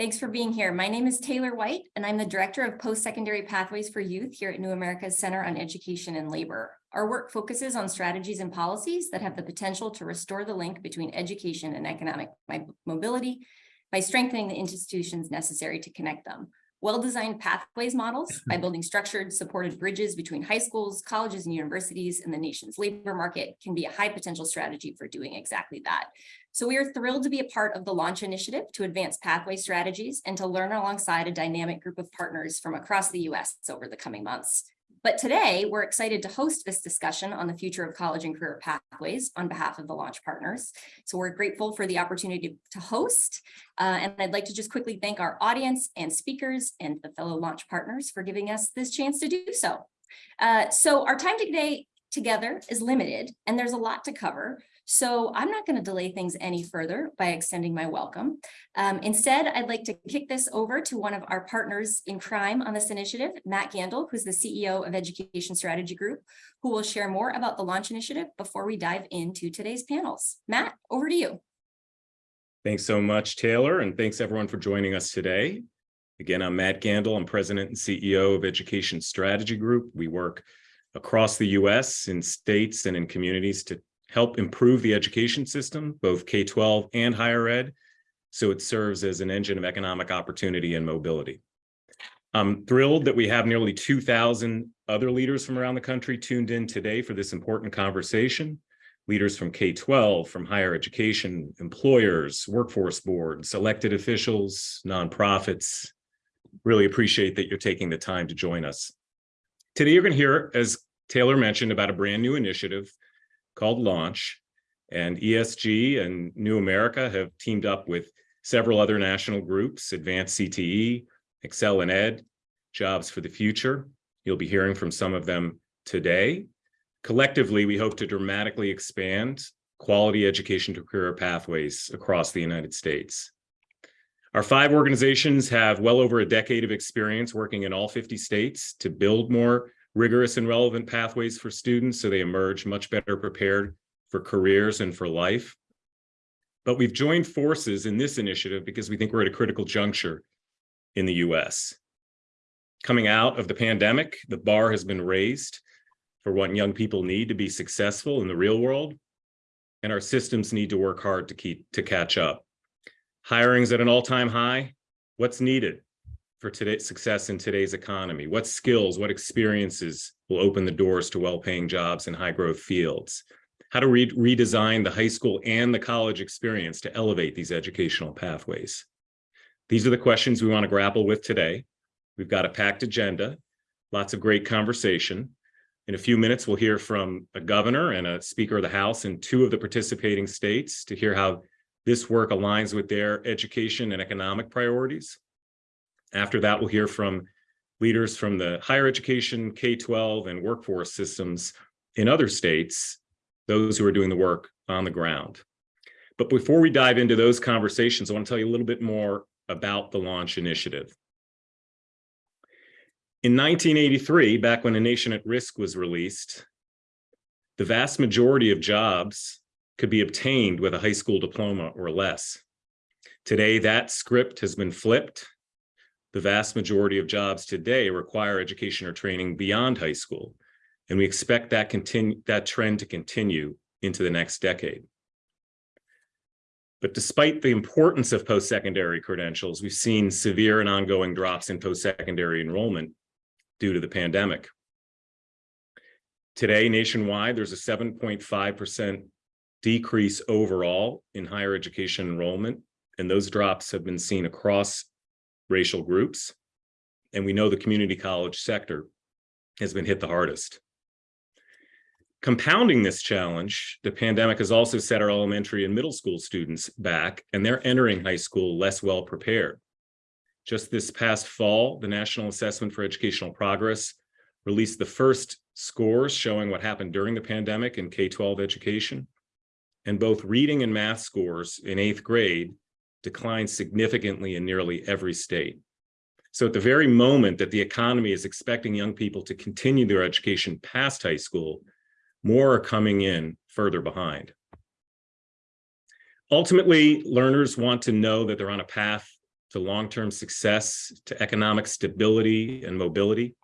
Thanks for being here. My name is Taylor White, and I'm the Director of Post-Secondary Pathways for Youth here at New America's Center on Education and Labor. Our work focuses on strategies and policies that have the potential to restore the link between education and economic mobility by strengthening the institutions necessary to connect them. Well-designed pathways models by building structured, supported bridges between high schools, colleges, and universities and the nation's labor market can be a high potential strategy for doing exactly that. So we are thrilled to be a part of the launch initiative to advance pathway strategies and to learn alongside a dynamic group of partners from across the US over the coming months. But today, we're excited to host this discussion on the future of college and career pathways on behalf of the launch partners. So we're grateful for the opportunity to host. Uh, and I'd like to just quickly thank our audience and speakers and the fellow launch partners for giving us this chance to do so. Uh, so our time today together is limited and there's a lot to cover. So I'm not going to delay things any further by extending my welcome. Um, instead, I'd like to kick this over to one of our partners in crime on this initiative, Matt Gandal, who's the CEO of Education Strategy Group, who will share more about the launch initiative before we dive into today's panels. Matt, over to you. Thanks so much, Taylor, and thanks everyone for joining us today. Again, I'm Matt Gandal. I'm president and CEO of Education Strategy Group. We work across the US in states and in communities to help improve the education system, both K-12 and higher ed, so it serves as an engine of economic opportunity and mobility. I'm thrilled that we have nearly 2,000 other leaders from around the country tuned in today for this important conversation. Leaders from K-12, from higher education, employers, workforce boards, elected officials, nonprofits. Really appreciate that you're taking the time to join us. Today, you're going to hear, as Taylor mentioned, about a brand new initiative called Launch. And ESG and New America have teamed up with several other national groups, Advanced CTE, ExcelinEd, Jobs for the Future. You'll be hearing from some of them today. Collectively, we hope to dramatically expand quality education to career pathways across the United States. Our five organizations have well over a decade of experience working in all 50 states to build more rigorous and relevant pathways for students so they emerge much better prepared for careers and for life. But we've joined forces in this initiative because we think we're at a critical juncture in the US. Coming out of the pandemic, the bar has been raised for what young people need to be successful in the real world, and our systems need to work hard to keep to catch up. Hiring's at an all-time high. What's needed? For today's success in today's economy? What skills, what experiences will open the doors to well-paying jobs in high-growth fields? How to re redesign the high school and the college experience to elevate these educational pathways? These are the questions we want to grapple with today. We've got a packed agenda, lots of great conversation. In a few minutes, we'll hear from a governor and a speaker of the House in two of the participating states to hear how this work aligns with their education and economic priorities. After that, we'll hear from leaders from the higher education, K-12, and workforce systems in other states, those who are doing the work on the ground. But before we dive into those conversations, I want to tell you a little bit more about the Launch Initiative. In 1983, back when A Nation at Risk was released, the vast majority of jobs could be obtained with a high school diploma or less. Today, that script has been flipped the vast majority of jobs today require education or training beyond high school, and we expect that, continue, that trend to continue into the next decade. But despite the importance of post-secondary credentials, we've seen severe and ongoing drops in post-secondary enrollment due to the pandemic. Today, nationwide, there's a 7.5% decrease overall in higher education enrollment, and those drops have been seen across racial groups. And we know the community college sector has been hit the hardest. Compounding this challenge, the pandemic has also set our elementary and middle school students back, and they're entering high school less well prepared. Just this past fall, the National Assessment for Educational Progress released the first scores showing what happened during the pandemic in K-12 education. And both reading and math scores in eighth grade declined significantly in nearly every state. So at the very moment that the economy is expecting young people to continue their education past high school, more are coming in further behind. Ultimately, learners want to know that they're on a path to long-term success, to economic stability and mobility.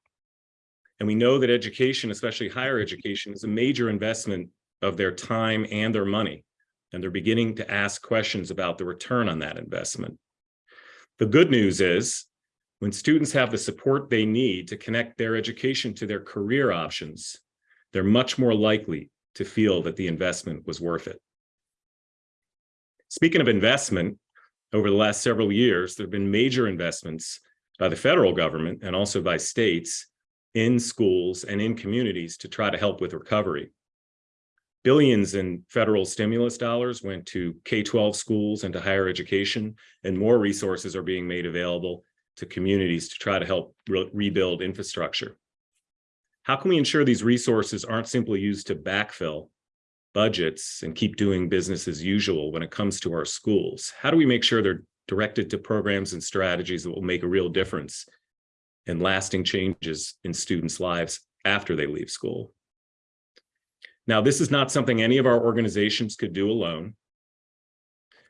And we know that education, especially higher education, is a major investment of their time and their money. And they're beginning to ask questions about the return on that investment. The good news is when students have the support they need to connect their education to their career options, they're much more likely to feel that the investment was worth it. Speaking of investment, over the last several years, there have been major investments by the federal government and also by states in schools and in communities to try to help with recovery. Billions in federal stimulus dollars went to K-12 schools and to higher education, and more resources are being made available to communities to try to help re rebuild infrastructure. How can we ensure these resources aren't simply used to backfill budgets and keep doing business as usual when it comes to our schools? How do we make sure they're directed to programs and strategies that will make a real difference and lasting changes in students' lives after they leave school? Now, this is not something any of our organizations could do alone.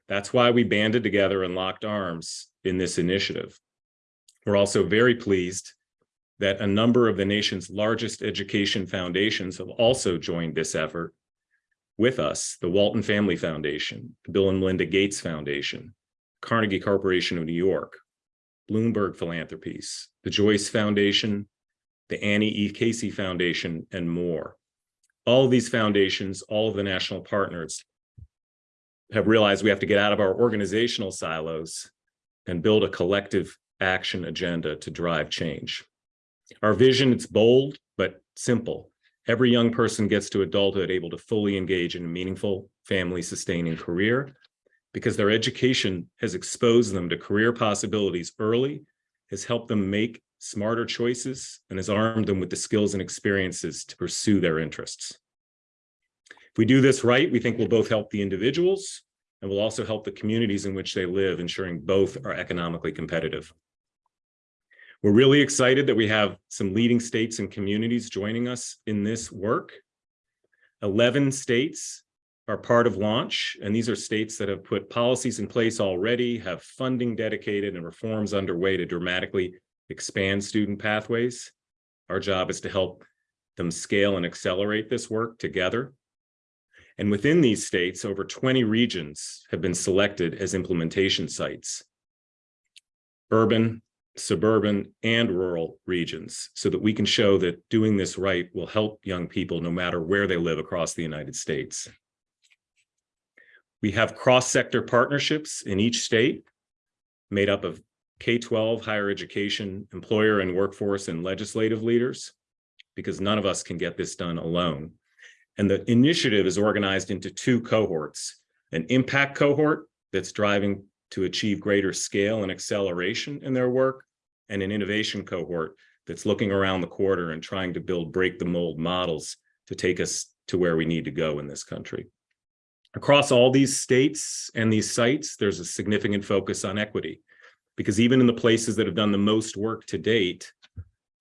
That's why we banded together and locked arms in this initiative. We're also very pleased that a number of the nation's largest education foundations have also joined this effort with us, the Walton Family Foundation, the Bill and Melinda Gates Foundation, Carnegie Corporation of New York, Bloomberg Philanthropies, the Joyce Foundation, the Annie E. Casey Foundation, and more. All these foundations, all of the national partners have realized we have to get out of our organizational silos and build a collective action agenda to drive change. Our vision, it's bold, but simple. Every young person gets to adulthood able to fully engage in a meaningful family sustaining career because their education has exposed them to career possibilities early, has helped them make smarter choices, and has armed them with the skills and experiences to pursue their interests. If we do this right, we think we'll both help the individuals and we'll also help the communities in which they live, ensuring both are economically competitive. We're really excited that we have some leading states and communities joining us in this work. 11 states are part of launch, and these are states that have put policies in place already, have funding dedicated and reforms underway to dramatically expand student pathways. Our job is to help them scale and accelerate this work together. And within these states, over 20 regions have been selected as implementation sites. Urban, suburban, and rural regions so that we can show that doing this right will help young people no matter where they live across the United States. We have cross-sector partnerships in each state made up of K-12, higher education, employer and workforce and legislative leaders, because none of us can get this done alone. And the initiative is organized into two cohorts, an impact cohort that's driving to achieve greater scale and acceleration in their work, and an innovation cohort that's looking around the quarter and trying to build break the mold models to take us to where we need to go in this country. Across all these states and these sites, there's a significant focus on equity, because even in the places that have done the most work to date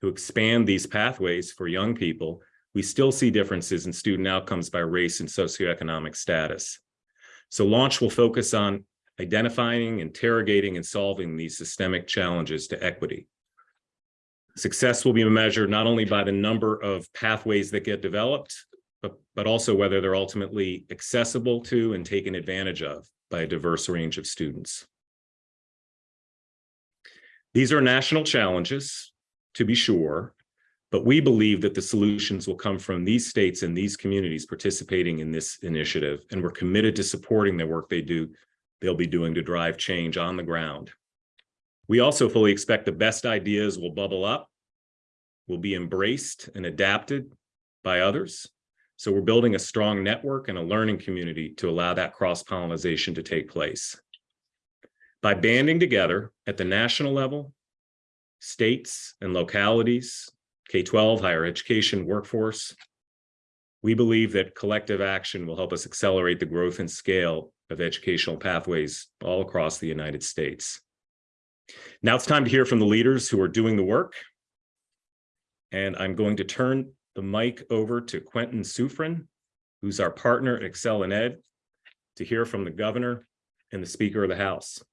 to expand these pathways for young people, we still see differences in student outcomes by race and socioeconomic status. So launch will focus on identifying, interrogating, and solving these systemic challenges to equity. Success will be measured not only by the number of pathways that get developed, but, but also whether they're ultimately accessible to and taken advantage of by a diverse range of students. These are national challenges, to be sure, but we believe that the solutions will come from these states and these communities participating in this initiative, and we're committed to supporting the work they do, they'll be doing to drive change on the ground. We also fully expect the best ideas will bubble up, will be embraced and adapted by others. So we're building a strong network and a learning community to allow that cross-pollination to take place. By banding together at the national level, states and localities, K-12, higher education, workforce. We believe that collective action will help us accelerate the growth and scale of educational pathways all across the United States. Now it's time to hear from the leaders who are doing the work. And I'm going to turn the mic over to Quentin Suffren, who's our partner at ExcelinEd, to hear from the governor and the Speaker of the House.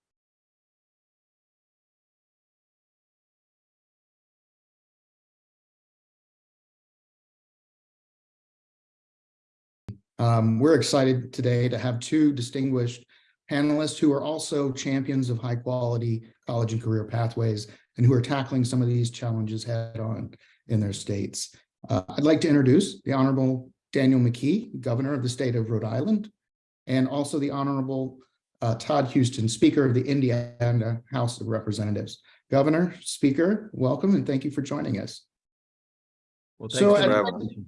Um, we're excited today to have two distinguished panelists who are also champions of high quality college and career pathways and who are tackling some of these challenges head on in their states. Uh, I'd like to introduce the Honorable Daniel McKee, Governor of the state of Rhode Island, and also the Honorable uh, Todd Huston, Speaker of the Indiana House of Representatives. Governor, Speaker, welcome and thank you for joining us. Well, So, thanks for.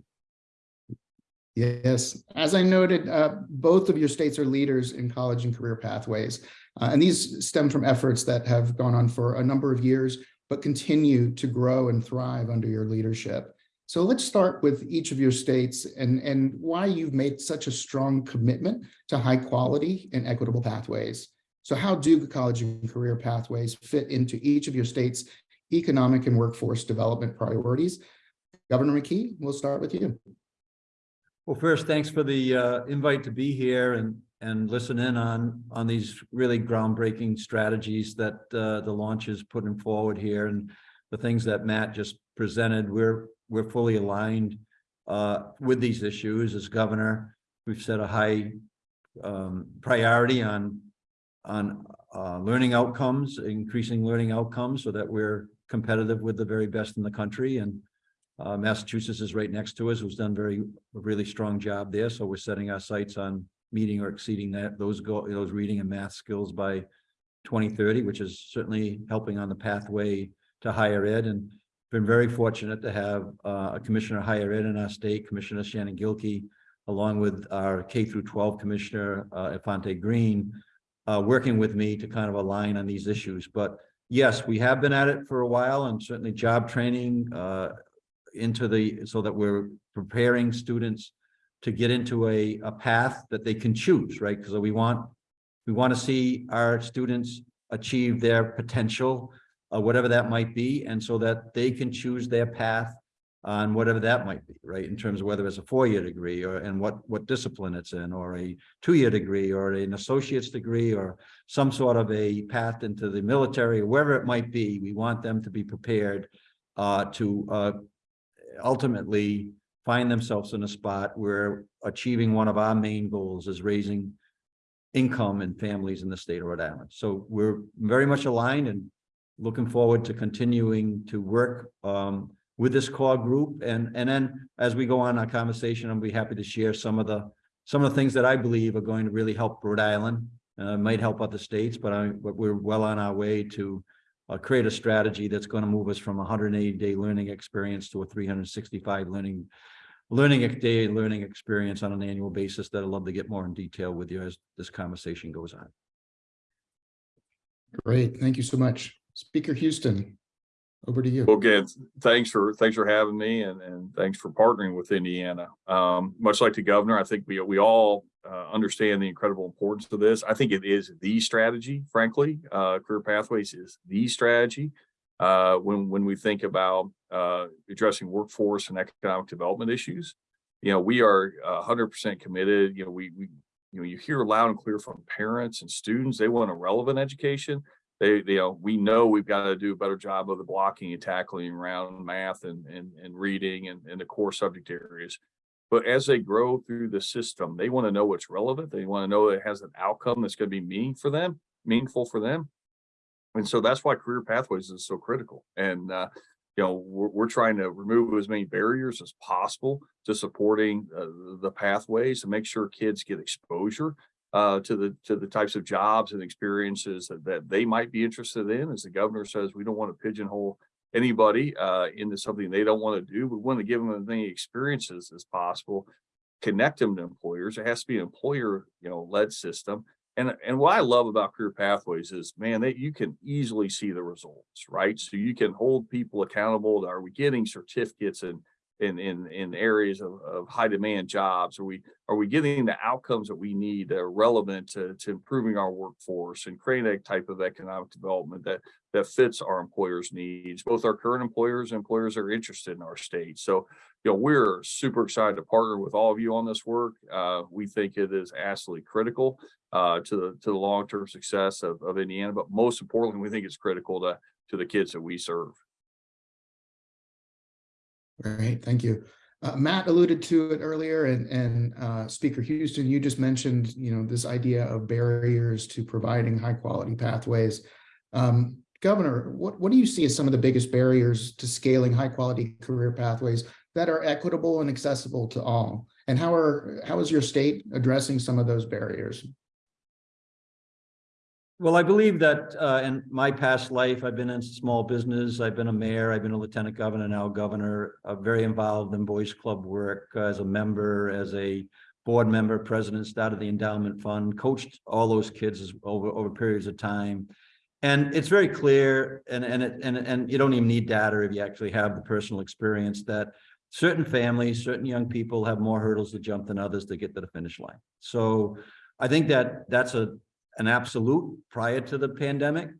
Yes, as I noted, uh, both of your states are leaders in college and career pathways. uh, and these stem from efforts that have gone on for a number of years, but continue to grow and thrive under your leadership. So let's start with each of your states and, and why you've made such a strong commitment to high quality and equitable pathways. So how do college and career pathways fit into each of your states' economic and workforce development priorities? Governor McKee, we'll start with you. Well, first, thanks for the uh, invite to be here and, and listen in on, on these really groundbreaking strategies that uh, the launch is putting forward here and the things that Matt just presented. We're, we're fully aligned uh, with these issues as governor. We've set a high um, priority on, on uh, learning outcomes, increasing learning outcomes so that we're competitive with the very best in the country. And uh, Massachusetts is right next to us, who's done very, a really strong job there. So we're setting our sights on meeting or exceeding that, those go, those reading and math skills by twenty thirty, which is certainly helping on the pathway to higher ed and been very fortunate to have uh, a commissioner of higher ed in our state, Commissioner Shannon Gilkey, along with our K through twelve commissioner, uh, Infante Green, uh, working with me to kind of align on these issues. But yes, we have been at it for a while and certainly job training, uh, into the, so that we're preparing students to get into a, a path that they can choose, right? Because we want, we want to see our students achieve their potential, uh, whatever that might be, and so that they can choose their path on whatever that might be, right? In terms of whether it's a four-year degree or, and what, what discipline it's in, or a two-year degree, or an associate's degree, or some sort of a path into the military, or wherever it might be, we want them to be prepared uh, to uh, ultimately find themselves in a spot where achieving one of our main goals is raising income and families in the state of Rhode Island. So we're very much aligned and looking forward to continuing to work um, with this core group. And, and then as we go on our conversation, I'll be happy to share some of the, some of the things that I believe are going to really help Rhode Island, uh, might help other states, but I, but we're well on our way to uh, create a strategy that's going to move us from a hundred and eighty day learning experience to a three hundred and sixty-five learning learning day learning experience on an annual basis that I'd love to get more in detail with you as this conversation goes on. Great, thank you so much. Speaker Huston, over to you. Well, again, thanks for, thanks for having me and, and thanks for partnering with Indiana. Um, much like the governor, I think we, we all uh, understand the incredible importance of this. I think it is the strategy, frankly. Uh, Career Pathways is the strategy. Uh, when, when we think about, uh, addressing workforce and economic development issues, you know, we are hundred percent committed. You know, we, we, you know, you hear loud and clear from parents and students, they want a relevant education they, you know, we know we've got to do a better job of the blocking and tackling around math and, and, and reading and, and the core subject areas. But as they grow through the system, they want to know what's relevant. They want to know it has an outcome that's going to be meaning for them, meaningful for them. And so that's why career pathways is so critical. And, uh, you know, we're, we're trying to remove as many barriers as possible to supporting uh, the pathways to make sure kids get exposure uh, to the to the types of jobs and experiences that, that they might be interested in. As the governor says, we don't want to pigeonhole anybody uh, into something they don't want to do. We want to give them as many experiences as possible, connect them to employers. It has to be an employer, you know, led system. And and what I love about career pathways is, man, that you can easily see the results, right? So you can hold people accountable. Are we getting certificates and in in in areas of, of high demand jobs? Are we are we getting the outcomes that we need that are relevant to, to improving our workforce and creating a type of economic development that that fits our employers' needs, both our current employers and employers that are interested in our state. So, you know, we're super excited to partner with all of you on this work. Uh, we think it is absolutely critical uh, to the to the long term success of, of Indiana, but most importantly, we think it's critical to to the kids that we serve. Great, thank you. Uh, Matt alluded to it earlier and, and uh, Speaker Huston, you just mentioned, you know, this idea of barriers to providing high quality pathways. Um, Governor, what, what do you see as some of the biggest barriers to scaling high quality career pathways that are equitable and accessible to all? And how are, how is your state addressing some of those barriers? Well, I believe that uh, in my past life, I've been in small business, I've been a mayor, I've been a lieutenant governor, now governor, uh, very involved in Boys Club work uh, as a member, as a board member, president, started the endowment fund, coached all those kids over, over periods of time. And it's very clear, and, and, it- and, and you don't even need data if you actually have the personal experience that certain families, certain young people have more hurdles to jump than others to get to the finish line. So I think that that's a, an absolute prior to the pandemic.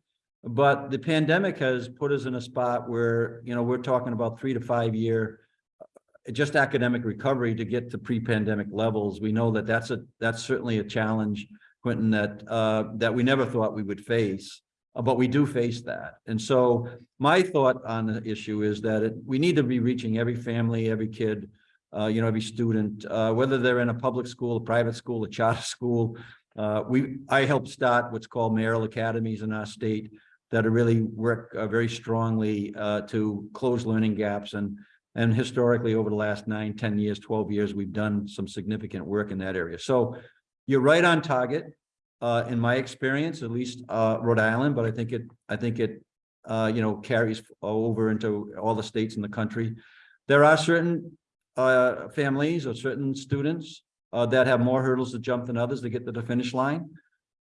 But the pandemic has put us in a spot where, you know, we're talking about three to five year uh, just academic recovery to get to pre-pandemic levels. We know that that's a, that's certainly a challenge, Quentin, that, uh, that we never thought we would face. uh, But we do face that. And so my thought on the issue is that it, we need to be reaching every family, every kid, uh, you know, every student, uh, whether they're in a public school, a private school, a charter school, uh, we, I helped start what's called mayoral academies in our state that really work uh, very strongly uh, to close learning gaps and and historically over the last nine, 10 years, 12 years, we've done some significant work in that area. So you're right on target, uh, in my experience, at least uh, Rhode Island, but I think it, I think it, uh, you know, carries over into all the states in the country. There are certain families or certain students uh, that have more hurdles to jump than others to get to the finish line.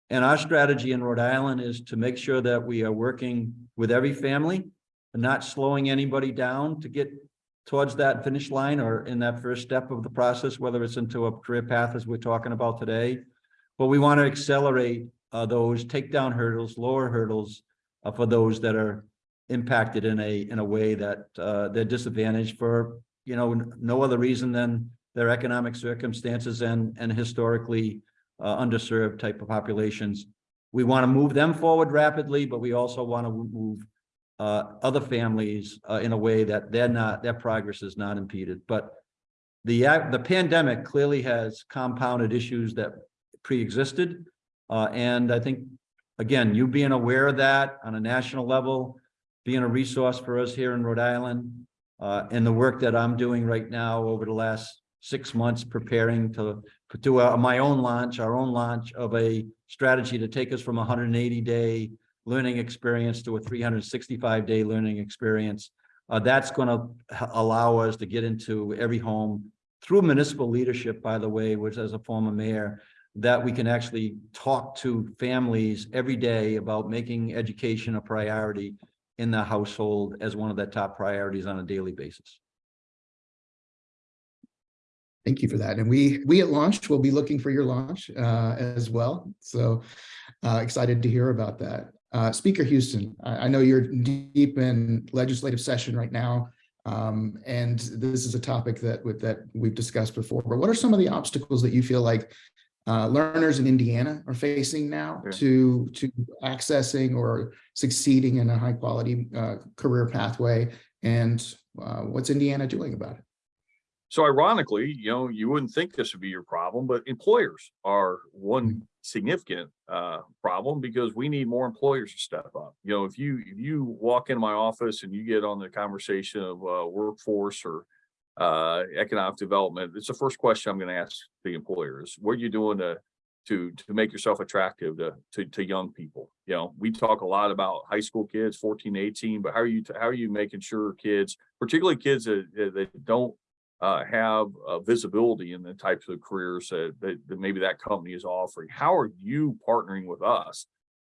And our strategy in Rhode Island is to make sure that we are working with every family and not slowing anybody down to get towards that finish line or in that first step of the process, whether it's into a career path as we're talking about today. But we want to accelerate uh, those, take down hurdles, lower hurdles uh, for those that are impacted in a, in a way that uh, they're disadvantaged for, you know, no other reason than their economic circumstances and, and historically uh, underserved type of populations. We want to move them forward rapidly, but we also want to move uh, other families uh, in a way that they're not, their progress is not impeded. But the, the pandemic clearly has compounded issues that pre-existed. Uh, and I think, again, you being aware of that on a national level, being a resource for us here in Rhode Island, uh, and the work that I'm doing right now over the last six months preparing to do a- my own launch, our own launch of a strategy to take us from a hundred and eighty day learning experience to a three hundred and sixty-five day learning experience. Uh, that's gonna allow us to get into every home through municipal leadership, by the way, which as a former mayor, that we can actually talk to families every day about making education a priority in the household as one of the top priorities on a daily basis. Thank you for that. And we, we at launch will be looking for your launch uh, as well. So uh, excited to hear about that. Uh, Speaker Huston, I, I know you're deep in legislative session right now. Um, and this is a topic that with that we've discussed before, but what are some of the obstacles that you feel like uh, learners in Indiana are facing now Yeah. to, to accessing or succeeding in a high quality uh, career pathway? And uh, what's Indiana doing about it? So ironically, you know, you wouldn't think this would be your problem, but employers are one significant uh problem because we need more employers to step up. You know, if you, if you walk in my office and you get on the conversation of uh workforce or uh economic development, it's the first question I'm gonna ask the employers. What are you doing to to to make yourself attractive to to to young people? You know, we talk a lot about high school kids, 14, 18, but how are you, how are you making sure kids, particularly kids that that don't uh, have uh, visibility in the types of careers that, that, that maybe that company is offering. How are you partnering with us?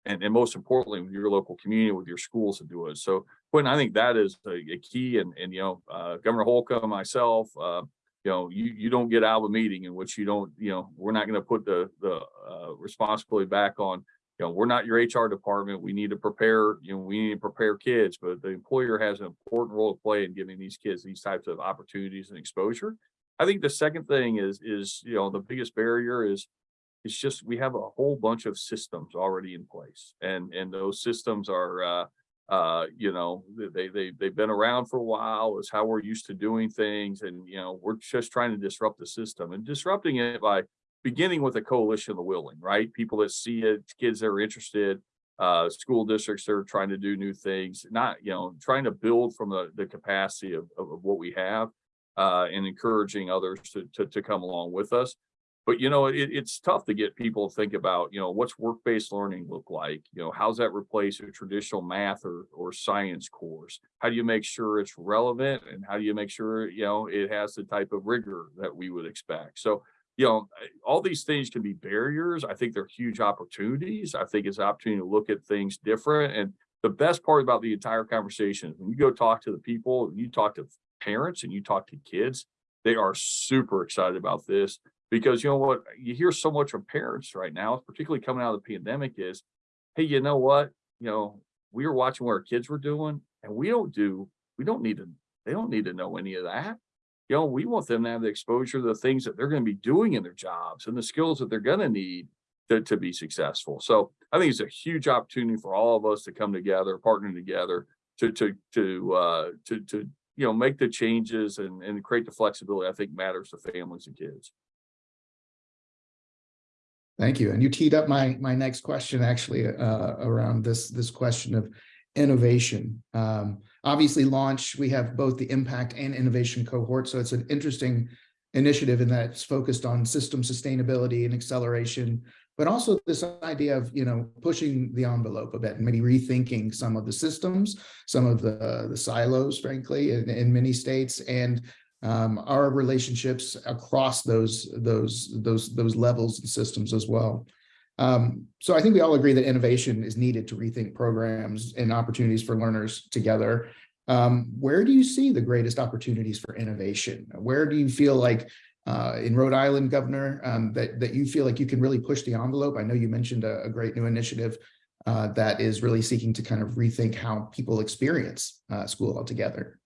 And, and most importantly, with your local community, with your schools to do it. So Quentin, I think that is a, a key and, and, you know, uh, Governor Holcomb, myself, uh, you know, you, you don't get out of a meeting in which you don't, you know, we're not going to put the, the, uh, responsibility back on, you know, we're not your HR department. We need to prepare, you know, we need to prepare kids, but the employer has an important role to play in giving these kids these types of opportunities and exposure. I think the second thing is, is, you know, the biggest barrier is, it's just, we have a whole bunch of systems already in place and, and those systems are, uh, Uh, you know, they, they, they've been around for a while. It's how we're used to doing things. And, you know, we're just trying to disrupt the system and disrupting it by beginning with a coalition of the willing, right? People that see it, kids that are interested, uh, school districts that are trying to do new things, not, you know, trying to build from the, the capacity of, of, of what we have, uh, and encouraging others to, to, to come along with us. But, you know, it, it's tough to get people to think about, you know, what's work-based learning look like? You know, how's that replace a traditional math or, or science course? How do you make sure it's relevant and how do you make sure, you know, it has the type of rigor that we would expect? So, you know, all these things can be barriers. I think they're huge opportunities. I think it's an opportunity to look at things different. And the best part about the entire conversation, when you go talk to the people, you talk to parents and you talk to kids, they are super excited about this because you know what, you hear so much from parents right now, particularly coming out of the pandemic is, hey, you know what, you know, we were watching what our kids were doing and we don't do, we don't need to, they don't need to know any of that you know, we want them to have the exposure to the things that they're going to be doing in their jobs and the skills that they're going to need to, to be successful. So I think it's a huge opportunity for all of us to come together, partner together to, to, to, uh, to, to, you know, make the changes and, and create the flexibility I think matters to families and kids. Thank you. And you teed up my, my next question actually, uh, around this, this question of innovation. Um, obviously launch, we have both the impact and innovation cohort. So it's an interesting initiative in that it's focused on system sustainability and acceleration, but also this idea of, you know, pushing the envelope a bit and maybe rethinking some of the systems, some of the, the silos, frankly, in, in many states and um, our relationships across those, those, those, those levels and systems as well. Um, so I think we all agree that innovation is needed to rethink programs and opportunities for learners together. Um, where do you see the greatest opportunities for innovation? Where do you feel like uh, in Rhode Island, Governor, um, that, that you feel like you can really push the envelope? I know you mentioned a, a great new initiative uh, that is really seeking to kind of rethink how people experience uh, school altogether.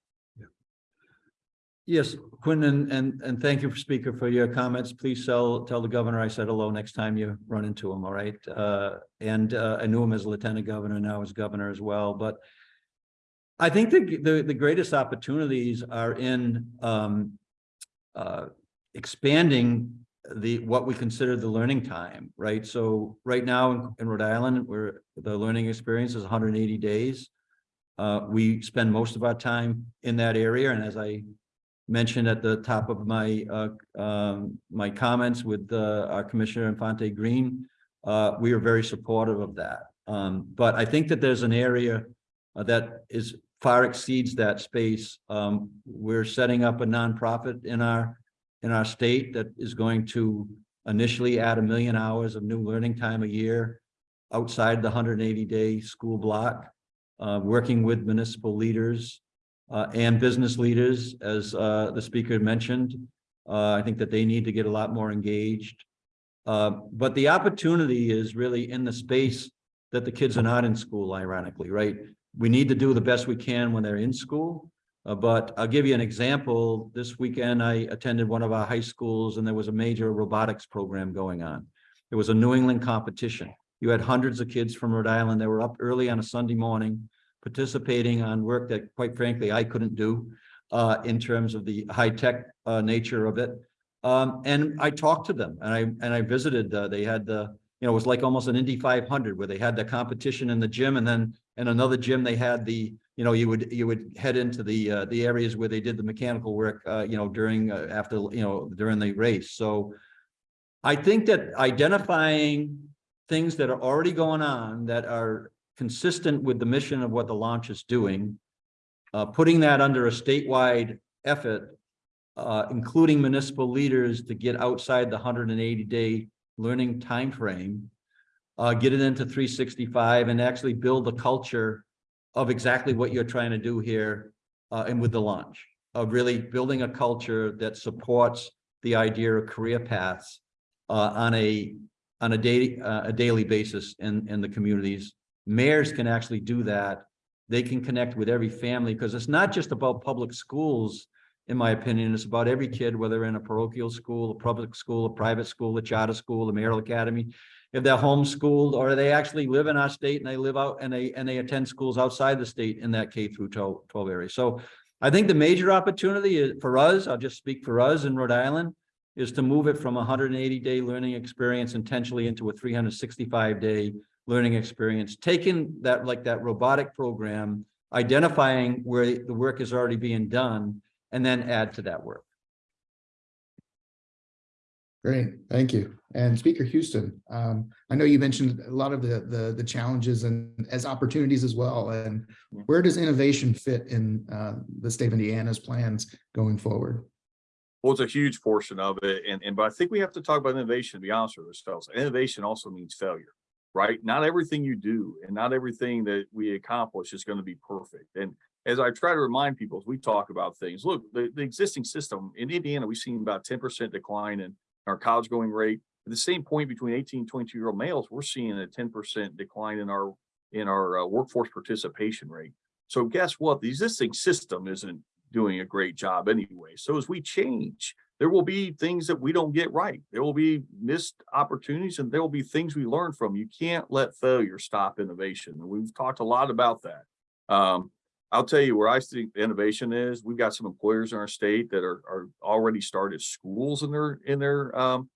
Yes, Quinn, and, and, and thank you, Speaker, for your comments. Please tell, tell the governor I said hello next time you run into him, all right? Uh, and, uh, I knew him as lieutenant governor, now as governor as well, but I think the, the, the greatest opportunities are in, um, uh, expanding the, what we consider the learning time, right? So right now in- in Rhode Island, where the learning experience is hundred and eighty days. Uh, we spend most of our time in that area, and as I mentioned at the top of my uh, um, my comments with uh, our Commissioner Infante Green, uh, we are very supportive of that. Um, but I think that there's an area that is far exceeds that space. Um, we're setting up a nonprofit in our in our state that is going to initially add a million hours of new learning time a year outside the 180 day school block, uh, working with municipal leaders uh, and business leaders, as uh, the speaker mentioned. Uh, I think that they need to get a lot more engaged. Uh, but the opportunity is really in the space that the kids are not in school, ironically, right? We need to do the best we can when they're in school. Uh, but I'll give you an example. This weekend, I attended one of our high schools and there was a major robotics program going on. It was a New England competition. You had hundreds of kids from Rhode Island that were up early on a Sunday morning participating on work that quite frankly I couldn't do uh, in terms of the high tech uh, nature of it. Um, and I talked to them and I and I visited. Uh, they had the you know it was like almost an Indy 500 where they had the competition in the gym and then in another gym they had the you know you would you would head into the uh, the areas where they did the mechanical work uh, you know during uh, after you know during the race. So I think that identifying things that are already going on that are consistent with the mission of what the launch is doing, uh, putting that under a statewide effort, uh, including municipal leaders to get outside the hundred and eighty day learning timeframe, uh, get it into three sixty-five and actually build a culture of exactly what you're trying to do here, uh, and with the launch of really building a culture that supports the idea of career paths, uh, on a, on a daily, uh, a daily basis in, in the communities mayors can actually do that. They can connect with every family because it's not just about public schools, in my opinion, it's about every kid, whether in a parochial school, a public school, a private school, a charter school, a mayoral academy. if they're homeschooled or they actually live in our state and they live out and they, and they attend schools outside the state in that K through 12 12 area. So I think the major opportunity for us, I'll just speak for us in Rhode Island, is to move it from a hundred and eighty day learning experience intentionally into a three hundred sixty-five day learning experience, taking that, like that robotic program, identifying where the work is already being done, and then add to that work. Great, thank you. And Speaker Huston, um, I know you mentioned a lot of the, the, the challenges and as opportunities as well. And where does innovation fit in, uh, the state of Indiana's plans going forward? Well, it's a huge portion of it. And, and, but I think we have to talk about innovation, to be honest with ourselves. Innovation also means failure, right? Not everything you do and not everything that we accomplish is going to be perfect. And as I try to remind people, as we talk about things, look, the, the existing system in Indiana, we've seen about 10% decline in our college going rate. At the same point between 18 and 22 year old males, we're seeing a 10% decline in our, in our uh, workforce participation rate. So guess what? The existing system isn't doing a great job anyway. So as we change, there will be things that we don't get right. There will be missed opportunities and there will be things we learn from. You can't let failure stop innovation. And we've talked a lot about that. Um, I'll tell you where I think innovation is. We've got some employers in our state that are, are already started schools in their, in their, um,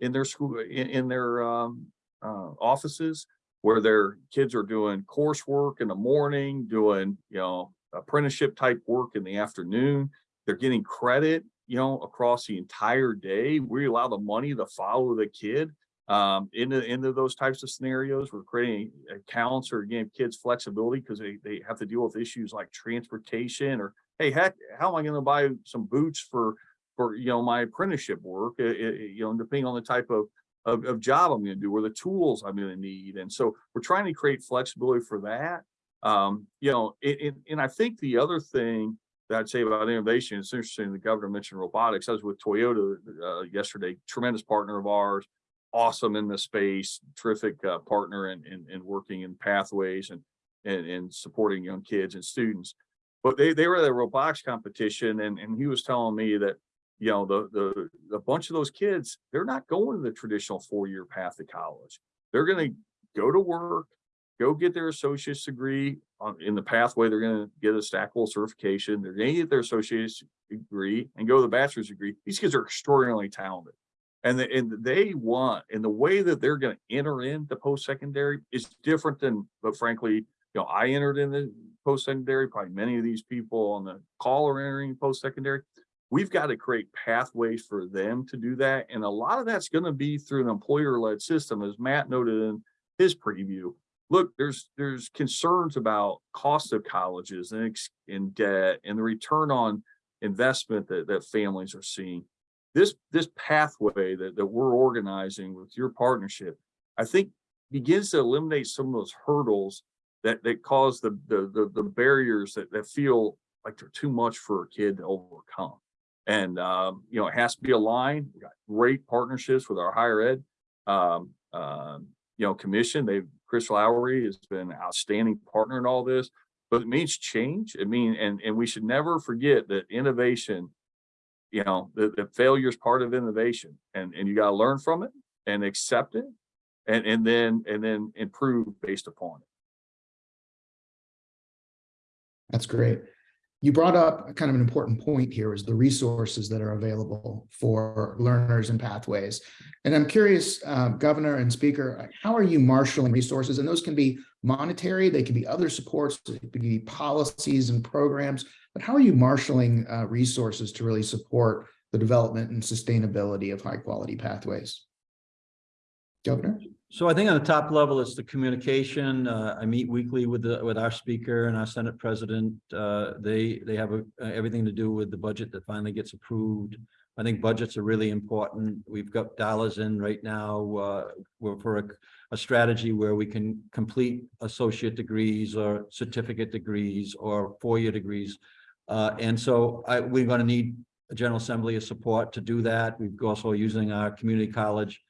in their school, in, in their, um, uh, offices where their kids are doing coursework in the morning, doing, you know, apprenticeship type work in the afternoon. They're getting credit, you know, across the entire day. We allow the money to follow the kid um, into, into those types of scenarios. We're creating accounts or giving kids flexibility because they, they have to deal with issues like transportation or, hey, heck, how am I going to buy some boots for, for, you know, my apprenticeship work, uh, uh, you know, depending on the type of, of, of job I'm going to do or the tools I'm going to need. And so we're trying to create flexibility for that. Um, you know, it, it, and I think the other thing that I'd say about innovation, it's interesting, the governor mentioned robotics. I was with Toyota uh, yesterday, tremendous partner of ours, awesome in the space, terrific uh, partner in, in, in working in pathways and, and, and supporting young kids and students. But they, they were at a robotics competition and, and he was telling me that, you know, the, the, a bunch of those kids, they're not going to the traditional four-year path to college. They're going to go to work, go get their associate's degree on, in the pathway. They're going to get a stackable certification. They're going to get their associate's degree and go to the bachelor's degree. These kids are extraordinarily talented. And, the, and they want, and the way that they're going to enter into post-secondary is different than, but frankly, you know, I entered in the post-secondary, probably many of these people on the call are entering post-secondary. We've got to create pathways for them to do that. And a lot of that's going to be through an employer-led system, as Matt noted in his preview look, there's there's concerns about cost of colleges and debt and the return on investment that, that families are seeing. This this pathway that, that we're organizing with your partnership, I think begins to eliminate some of those hurdles that that cause the the the, the barriers that, that feel like they're too much for a kid to overcome. And um, you know, it has to be aligned. We got great partnerships with our higher ed um, um, you know, commission. They've Chris Lowery has been an outstanding partner in all this, but it means change. It mean, and, and we should never forget that innovation, you know, the, the failure is part of innovation and, and you got to learn from it and accept it and, and then, and then improve based upon it. That's great. You brought up kind of an important point here is the resources that are available for learners and pathways. And I'm curious, uh, Governor and Speaker, how are you marshaling resources? And those can be monetary, they can be other supports, they can be policies and programs, but how are you marshaling uh, resources to really support the development and sustainability of high quality pathways? Governor? So I think on the top level, it's the communication. Uh, I meet weekly with the, with our speaker and our Senate president. Uh, they, they have a, everything to do with the budget that finally gets approved. I think budgets are really important. We've got dollars in right now, uh, for a, a strategy where we can complete associate degrees or certificate degrees or four-year degrees. Uh, and so I, we're going to need a General Assembly of support to do that. We've also using our community college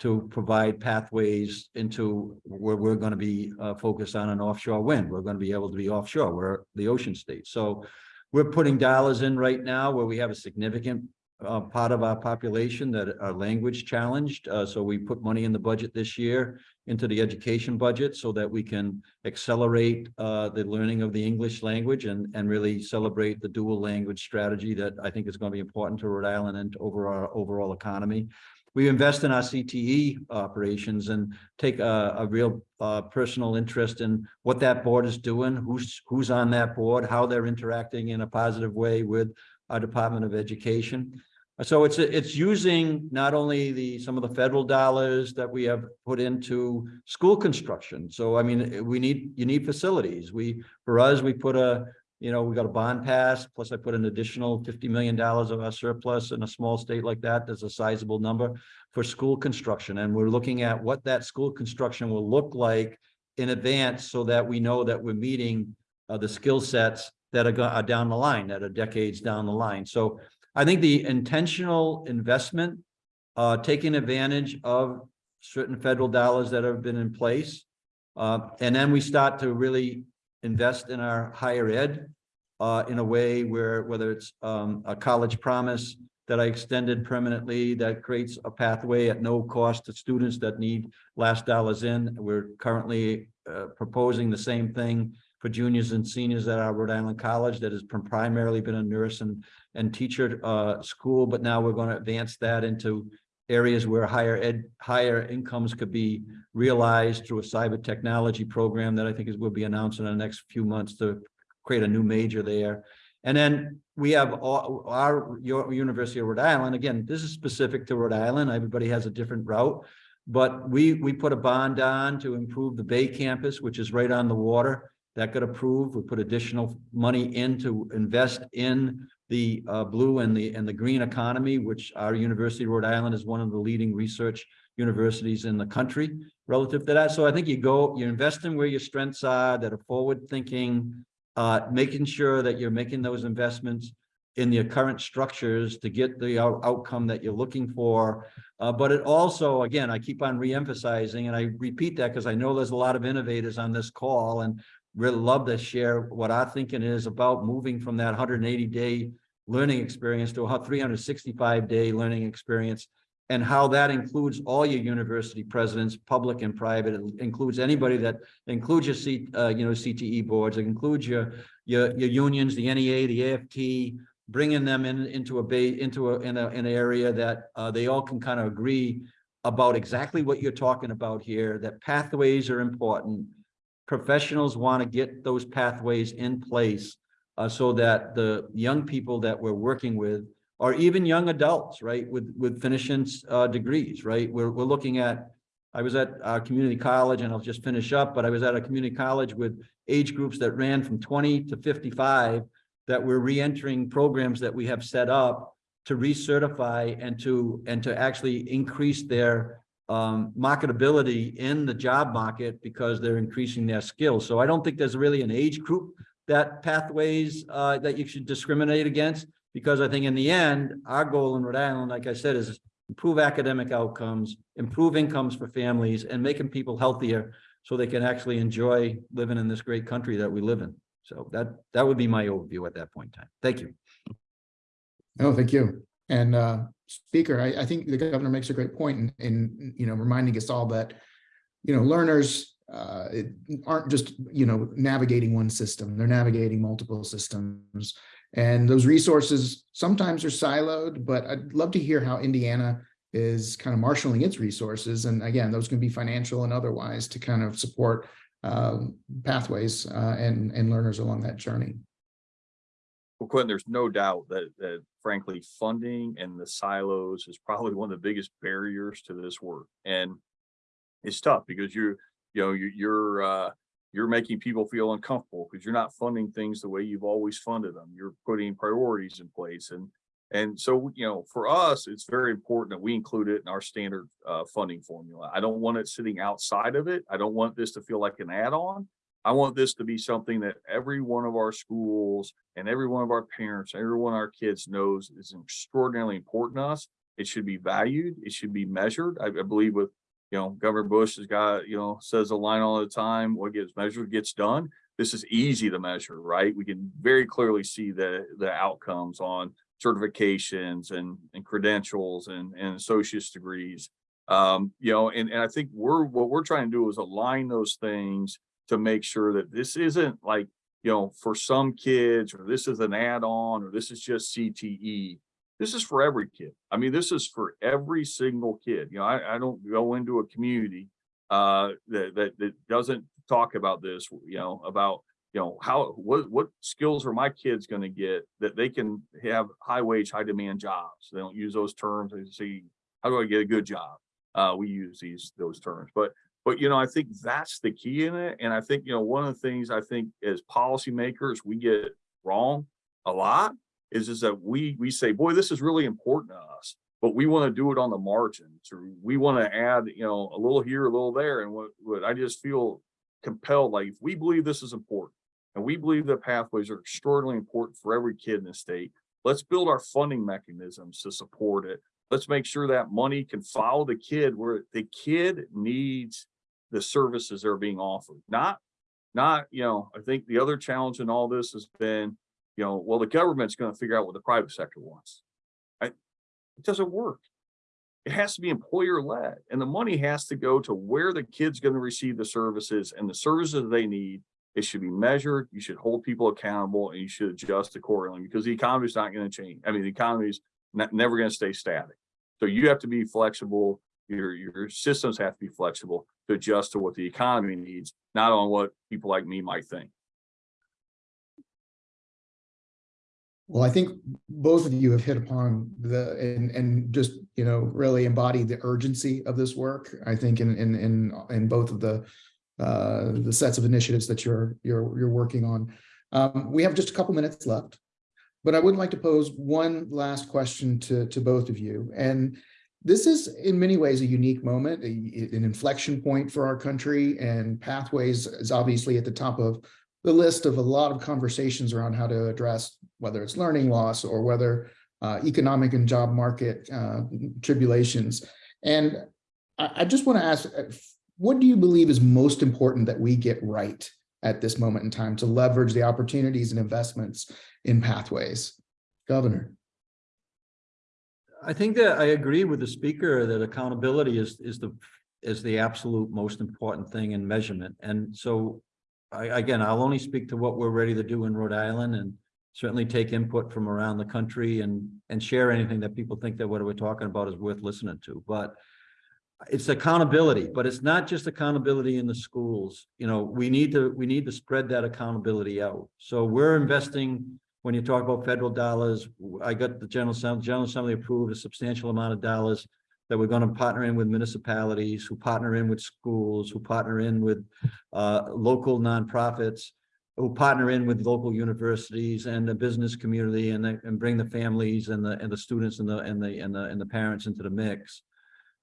to provide pathways into where we're going to be uh, focused on an offshore wind. We're going to be able to be offshore. We're the ocean state. So we're putting dollars in right now where we have a significant uh, part of our population that are language challenged. Uh, so we put money in the budget this year into the education budget so that we can accelerate uh, the learning of the English language and, and really celebrate the dual language strategy that I think is going to be important to Rhode Island and over our overall economy. We invest in our CTE operations and take a, a real uh, personal interest in what that board is doing, who's, who's on that board, how they're interacting in a positive way with our Department of Education. So it's, it's using not only the, some of the federal dollars that we have put into school construction. So I mean, we need, you need facilities. We, for us, we put a, you know, we got a bond pass, plus I put an additional fifty million dollars of our surplus in a small state like that. There's a sizable number for school construction. And we're looking at what that school construction will look like in advance so that we know that we're meeting uh, the skill sets that are, are down the line, that are decades down the line. So I think the intentional investment, uh, taking advantage of certain federal dollars that have been in place. Uh, and then we start to really invest in our higher ed uh, in a way where, whether it's um, a college promise that I extended permanently, that creates a pathway at no cost to students that need last dollars in. We're currently uh, proposing the same thing for juniors and seniors at our Rhode Island College that has primarily been a nurse and, and teacher uh, school, but now we're going to advance that into areas where higher ed, higher incomes could be realized through a cyber technology program that I think is, will be announced in the next few months to create a new major there. And then we have all, our, University of Rhode Island, again, this is specific to Rhode Island, everybody has a different route. But we, we put a bond on to improve the Bay campus, which is right on the water. That got approved. We put additional money in to invest in the uh, blue and the, and the green economy, which our University of Rhode Island is one of the leading research universities in the country relative to that. So I think you go, you invest in where your strengths are that are forward thinking, uh, making sure that you're making those investments in your current structures to get the out- outcome that you're looking for. Uh, but it also, again, I keep on re-emphasizing and I repeat that because I know there's a lot of innovators on this call and really love to share what our thinking is about moving from that hundred and eighty day learning experience to a three hundred sixty-five day learning experience. And how that includes all your university presidents, public and private, it includes anybody that includes your C, uh, you know, CTE boards, it includes your, your, your unions, the NEA, the AFT, bringing them in, into a bay, into a, in a, an area that, uh, they all can kind of agree about exactly what you're talking about here, that pathways are important. Professionals want to get those pathways in place, uh, so that the young people that we're working with or even young adults, right, with, with finishing, uh, degrees, right? We're, we're looking at, I was at our community college and I'll just finish up, but I was at a community college with age groups that ran from twenty to fifty-five that we're re-entering programs that we have set up to recertify and to, and to actually increase their um, marketability in the job market because they're increasing their skills. So I don't think there's really an age group that pathways, uh, that you should discriminate against. Because I think in the end, our goal in Rhode Island, like I said, is improve academic outcomes, improve incomes for families and making people healthier so they can actually enjoy living in this great country that we live in. So that, that would be my overview at that point in time. Thank you. No, thank you. And uh, Speaker, I, I think the governor makes a great point in, in, you know, reminding us all that, you know, learners uh, it- aren't just, you know, navigating one system, they're navigating multiple systems. And those resources sometimes are siloed, but I'd love to hear how Indiana is kind of marshaling its resources. And again, those can be financial and otherwise to kind of support um, pathways uh, and, and learners along that journey. Well, Quentin, there's no doubt that, that frankly, funding and the silos is probably one of the biggest barriers to this work. And it's tough because you're, you know, you're, you're, uh, you're making people feel uncomfortable because you're not funding things the way you've always funded them. You're putting priorities in place and, and so, you know, for us, it's very important that we include it in our standard, uh, funding formula. I don't want it sitting outside of it. I don't want this to feel like an add-on. I want this to be something that every one of our schools and every one of our parents, every one of our kids knows is extraordinarily important to us. It should be valued. It should be measured. I, I believe with, you know, Governor Bush has got, you know, says a line all the time, what gets measured gets done. This is easy to measure, right? We can very clearly see the, the outcomes on certifications and, and credentials and, and associate's degrees. Um, you know, and, and I think we're, what we're trying to do is align those things to make sure that this isn't like, you know, for some kids, or this is an add-on, or this is just CTE. This is for every kid. I mean, this is for every single kid. You know, I, I don't go into a community uh, that, that, that doesn't talk about this, you know, about, you know, how, what, what skills are my kids gonna get that they can have high wage, high demand jobs? They don't use those terms. They say, how do I get a good job? Uh, we use these, those terms, but, but, you know, I think that's the key in it. And I think, you know, one of the things I think as policymakers, we get wrong a lot is, is that we, we say, boy, this is really important to us, but we want to do it on the margins, or we want to add, you know, a little here, a little there. And what, what I just feel compelled, like, if we believe this is important, and we believe that pathways are extraordinarily important for every kid in the state, let's build our funding mechanisms to support it. Let's make sure that money can follow the kid where the kid needs the services that are being offered, not, not, you know, I think the other challenge in all this has been, you know, well, the government's gonna figure out what the private sector wants. I, it doesn't work. It has to be employer led and the money has to go to where the kid's gonna receive the services and the services they need. It should be measured, you should hold people accountable and you should adjust accordingly because the economy is not gonna change. I mean, the economy is never gonna stay static. So you have to be flexible, your, your systems have to be flexible to adjust to what the economy needs, not on what people like me might think. Well, I think both of you have hit upon the, and, and just, you know, really embodied the urgency of this work. I think in, in, in, in both of the, uh, the sets of initiatives that you're, you're, you're working on. Um, we have just a couple minutes left, but I would like to pose one last question to, to both of you. And this is in many ways a unique moment, a- an inflection point for our country and Pathways is obviously at the top of the list of a lot of conversations around how to address whether it's learning loss or whether uh, economic and job market uh, tribulations. And I, I just want to ask, uh, what do you believe is most important that we get right at this moment in time to leverage the opportunities and investments in pathways? Governor. I think that I agree with the speaker that accountability is, is the, is the absolute most important thing in measurement. And so I, again, I'll only speak to what we're ready to do in Rhode Island and certainly take input from around the country and, and share anything that people think that what we're talking about is worth listening to. But it's accountability, but it's not just accountability in the schools. You know, we need to, we need to spread that accountability out. So we're investing, when you talk about federal dollars, I got the General Assembly, General Assembly approved a substantial amount of dollars that we're going to partner in with municipalities, who partner in with schools, who partner in with uh, local nonprofits, who partner in with local universities and the business community and, the- and bring the families and the, and the students and the, and the, and the, and the parents into the mix.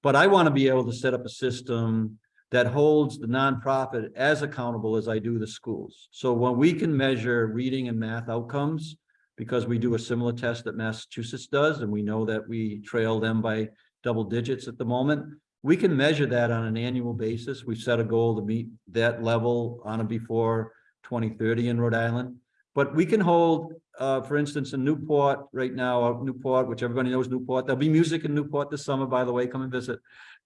But I want to be able to set up a system that holds the nonprofit as accountable as I do the schools. So when we can measure reading and math outcomes, because we do a similar test that Massachusetts does, and we know that we trail them by double digits at the moment, we can measure that on an annual basis. We've set a goal to meet that level on or before twenty thirty in Rhode Island. But we can hold, uh, for instance, in Newport right now, uh, Newport, which everybody knows Newport, there'll be music in Newport this summer, by the way, come and visit.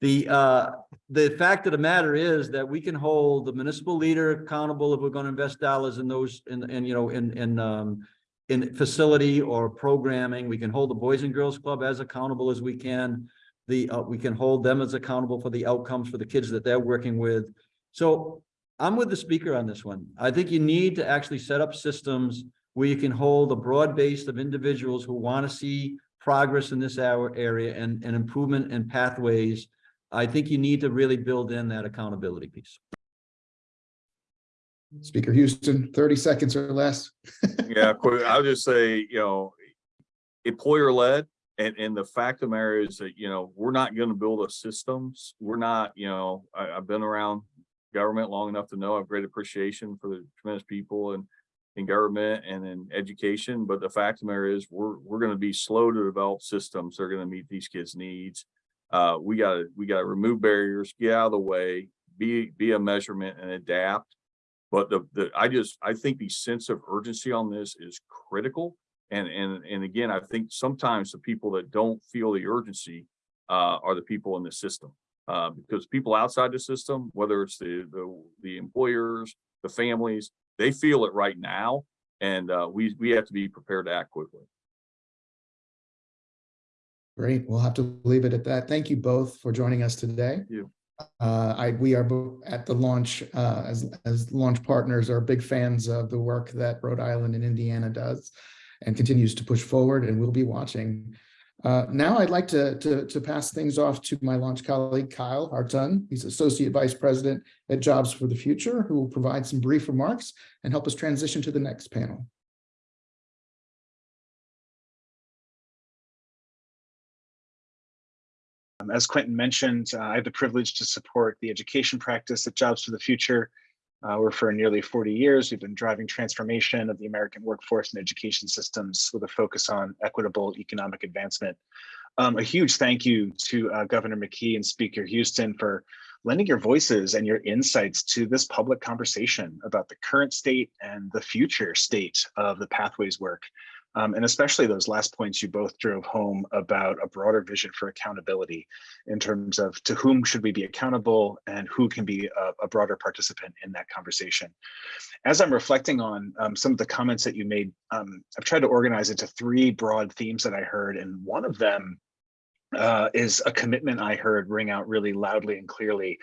The, uh, the fact of the matter is that we can hold the municipal leader accountable if we're gonna invest dollars in those, in, in, you know, in, in, um, in facility or programming. We can hold the Boys and Girls Club as accountable as we can. The, uh, we can hold them as accountable for the outcomes for the kids that they're working with. So I'm with the speaker on this one. I think you need to actually set up systems where you can hold a broad base of individuals who want to see progress in this hour area and, and improvement in pathways. I think you need to really build in that accountability piece. Speaker Huston, 30 seconds or less. Yeah, I'll just say, you know, employer led. And, and the fact of the matter is that, you know, we're not gonna build a systems. We're not, you know, I, I've been around government long enough to know I have great appreciation for the tremendous people and in government and in education. But the fact of the matter is, we're, we're gonna be slow to develop systems that are gonna meet these kids' needs. Uh, we gotta, we gotta remove barriers, get out of the way, be, be a measurement and adapt. But the, the, I just, I think the sense of urgency on this is critical. And, and, and again, I think sometimes the people that don't feel the urgency uh, are the people in the system. Uh, because people outside the system, whether it's the, the, the employers, the families, they feel it right now. And uh, we, we have to be prepared to act quickly. Great. We'll have to leave it at that. Thank you both for joining us today. you. Uh, I, we are at the launch, uh, as, as launch partners are big fans of the work that Rhode Island and Indiana does and continues to push forward and we'll be watching. Uh, now I'd like to, to, to pass things off to my launch colleague, Kyle Hartung. He's Associate Vice President at Jobs for the Future, who will provide some brief remarks and help us transition to the next panel. Um, As Quentin mentioned, uh, I have the privilege to support the education practice at Jobs for the Future. Uh, We're for nearly 40 years. We've been driving transformation of the American workforce and education systems with a focus on equitable economic advancement. Um, A huge thank you to uh, Governor McKee and Speaker Huston for lending your voices and your insights to this public conversation about the current state and the future state of the pathways work. Um, and especially those last points you both drove home about a broader vision for accountability in terms of to whom should we be accountable and who can be a, a broader participant in that conversation. As I'm reflecting on um, some of the comments that you made, um, I've tried to organize it to three broad themes that I heard, and one of them uh, is a commitment I heard ring out really loudly and clearly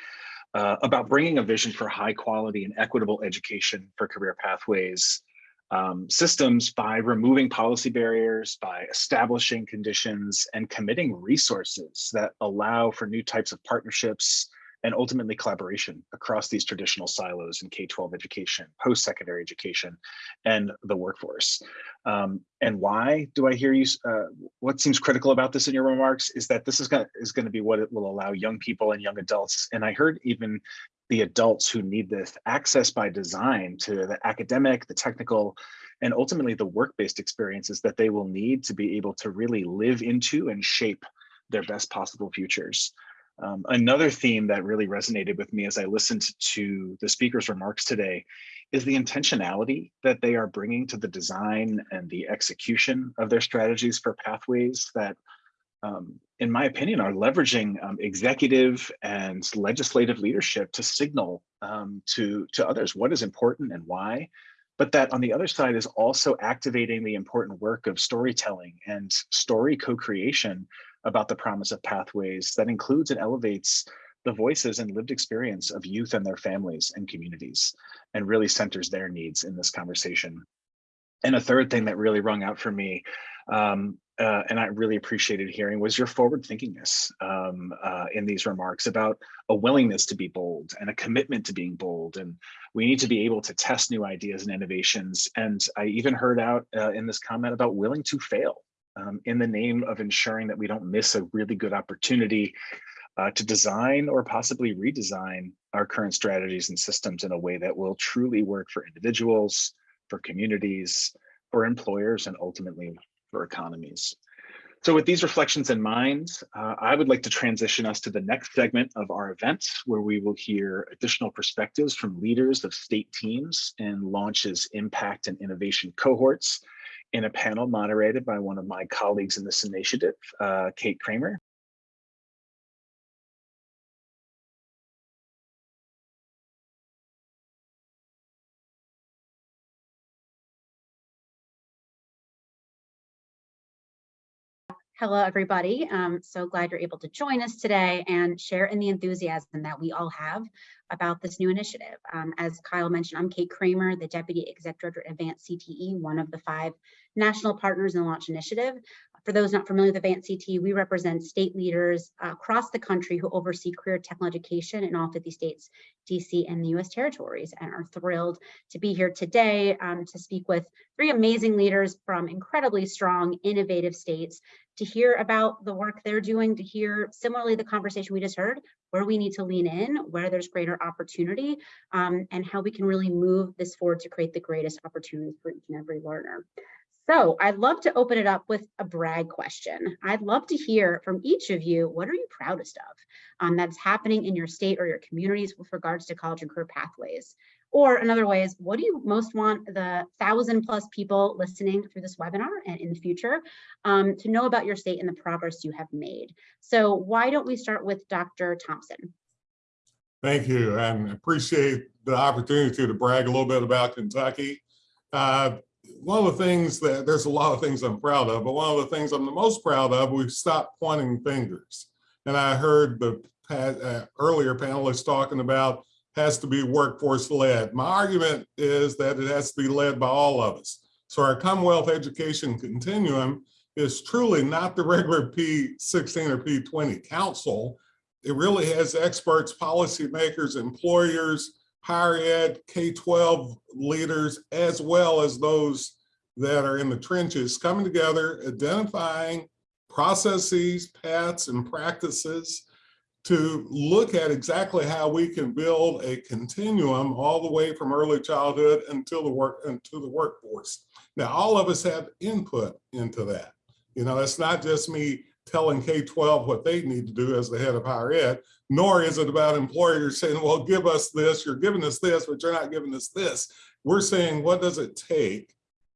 uh, about bringing a vision for high quality and equitable education for career pathways um, systems by removing policy barriers, by establishing conditions and committing resources that allow for new types of partnerships and ultimately collaboration across these traditional silos in K-12 education, post-secondary education, and the workforce. Um, and why do I hear you? Uh, what seems critical about this in your remarks is that this is going is going to be what it will allow young people and young adults. And I heard even the adults who need this access by design to the academic, the technical, and ultimately the work-based experiences that they will need to be able to really live into and shape their best possible futures. Um, another theme that really resonated with me as I listened to the speaker's remarks today is the intentionality that they are bringing to the design and the execution of their strategies for pathways that um, in my opinion, are leveraging um, executive and legislative leadership to signal um, to, to others what is important and why. But that on the other side is also activating the important work of storytelling and story co-creation about the promise of pathways that includes and elevates the voices and lived experience of youth and their families and communities and really centers their needs in this conversation. And a third thing that really rung out for me um, uh, and I really appreciated hearing was your forward thinkingness um, uh, in these remarks about a willingness to be bold and a commitment to being bold. And we need to be able to test new ideas and innovations. And I even heard out uh, in this comment about willing to fail um, in the name of ensuring that we don't miss a really good opportunity uh, to design or possibly redesign our current strategies and systems in a way that will truly work for individuals, for communities, for employers, and ultimately for economies. So with these reflections in mind, uh, I would like to transition us to the next segment of our event, where we will hear additional perspectives from leaders of state teams and launches impact and innovation cohorts in a panel moderated by one of my colleagues in this initiative, uh, Kate Kreamer. Hello, everybody. Um, so glad you're able to join us today and share in the enthusiasm that we all have about this new initiative. Um, as Kyle mentioned, I'm Kate Kreamer, the Deputy Executive Director at Advance CTE, one of the five national partners in the Launch Initiative. For those not familiar with Advance we represent state leaders across the country who oversee career technical education in all 50 states, DC, and the US territories, and are thrilled to be here today um, to speak with three amazing leaders from incredibly strong, innovative states to hear about the work they're doing, to hear similarly the conversation we just heard, where we need to lean in, where there's greater opportunity, um, and how we can really move this forward to create the greatest opportunities for each and every learner. So I'd love to open it up with a brag question. I'd love to hear from each of you, what are you proudest of um, that's happening in your state or your communities with regards to college and career pathways? Or another way is, what do you most want the thousand plus people listening through this webinar and in the future um, to know about your state and the progress you have made? So why don't we start with Dr. Thompson? Thank you, and appreciate the opportunity to brag a little bit about Kentucky. Uh, One of the things that, there's a lot of things I'm proud of, but one of the things I'm the most proud of, we've stopped pointing fingers. And I heard the uh, earlier panelists talking about has to be workforce led. My argument is that it has to be led by all of us. So our Commonwealth Education Continuum is truly not the regular P16 or P20 council. It really has experts, policymakers, employers, higher ed, K-12 leaders, as well as those that are in the trenches coming together, identifying processes, paths, and practices to look at exactly how we can build a continuum all the way from early childhood until the work into the workforce. Now, all of us have input into that. You know, it's not just me telling K-12 what they need to do as the head of higher ed, nor is it about employers saying, well, give us this, you're giving us this, but you're not giving us this. We're saying, what does it take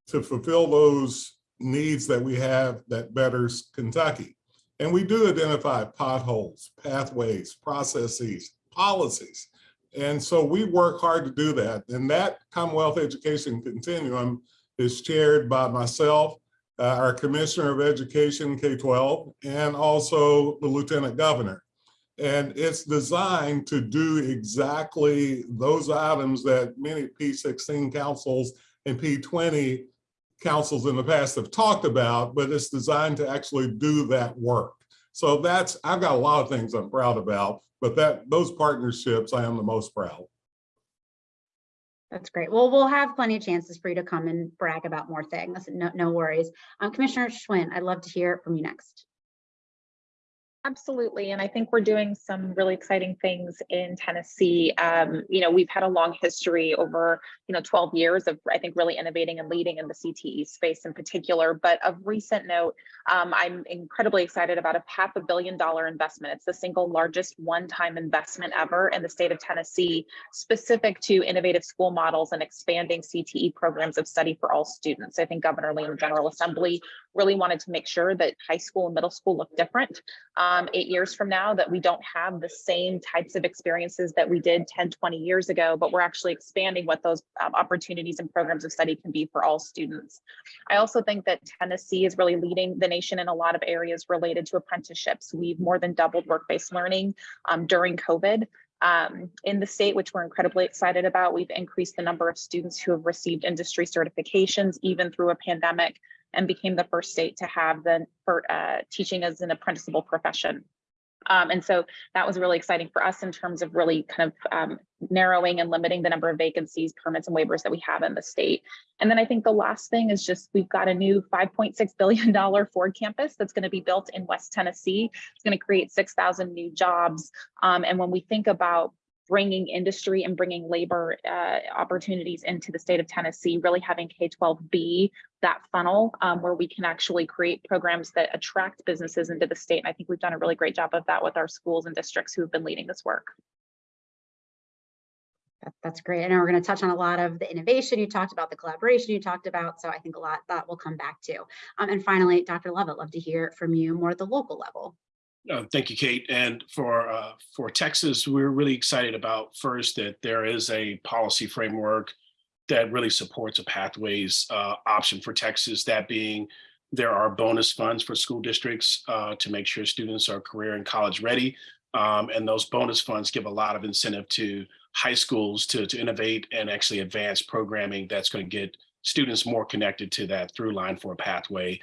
to fulfill those needs that we have that betters Kentucky? And we do identify potholes, pathways, processes, policies. And so we work hard to do that. And that Commonwealth Education Continuum is chaired by myself, uh, our Commissioner of Education, K-12, and also the Lieutenant Governor. And it's designed to do exactly those items that many P16 councils and P20 councils in the past have talked about, but it's designed to actually do that work. So that's, I've got a lot of things I'm proud about, but that, those partnerships, I am the most proud. That's great. Well, we'll have plenty of chances for you to come and brag about more things. No, no worries. Um, Commissioner Schwinn, I'd love to hear from you next. Absolutely. And I think we're doing some really exciting things in Tennessee. Um, you know, we've had a long history over, you know, 12 years of, I think, really innovating and leading in the CTE space in particular. But of recent note, um, I'm incredibly excited about a half a billion dollar investment. It's the single largest one-time investment ever in the state of Tennessee, specific to innovative school models and expanding CTE programs of study for all students. I think Governor Lee and General Assembly really wanted to make sure that high school and middle school look different um, eight years from now, that we don't have the same types of experiences that we did 10, 20 years ago, but we're actually expanding what those um, opportunities and programs of study can be for all students. I also think that Tennessee is really leading the nation in a lot of areas related to apprenticeships. We've more than doubled work-based learning um, during COVID. Um, in the state, which we're incredibly excited about, we've increased the number of students who have received industry certifications, even through a pandemic and became the first state to have the for uh, teaching as an apprenticeable profession. Um, and so that was really exciting for us in terms of really kind of um, narrowing and limiting the number of vacancies, permits, and waivers that we have in the state. And then I think the last thing is just we've got a new $5.6 billion Ford campus that's going to be built in West Tennessee. It's going to create 6,000 new jobs. Um, and when we think about bringing industry and bringing labor uh, opportunities into the state of Tennessee, really having K-12 be that funnel um, where we can actually create programs that attract businesses into the state. And I think we've done a really great job of that with our schools and districts who have been leading this work. That's great. I know we're going to touch on a lot of the innovation you talked about, the collaboration you talked about. So I think a lot that will come back to. Um, and finally, Dr. Lovett, I'd love to hear from you more at the local level. Uh, Thank you, Kate. And for, uh, for Texas, we're really excited about first that there is a policy framework that really supports a pathways uh, option for Texas, that being there are bonus funds for school districts uh, to make sure students are career and college ready. Um, And those bonus funds give a lot of incentive to high schools to, to innovate and actually advance programming that's going to get students more connected to that through line for a pathway.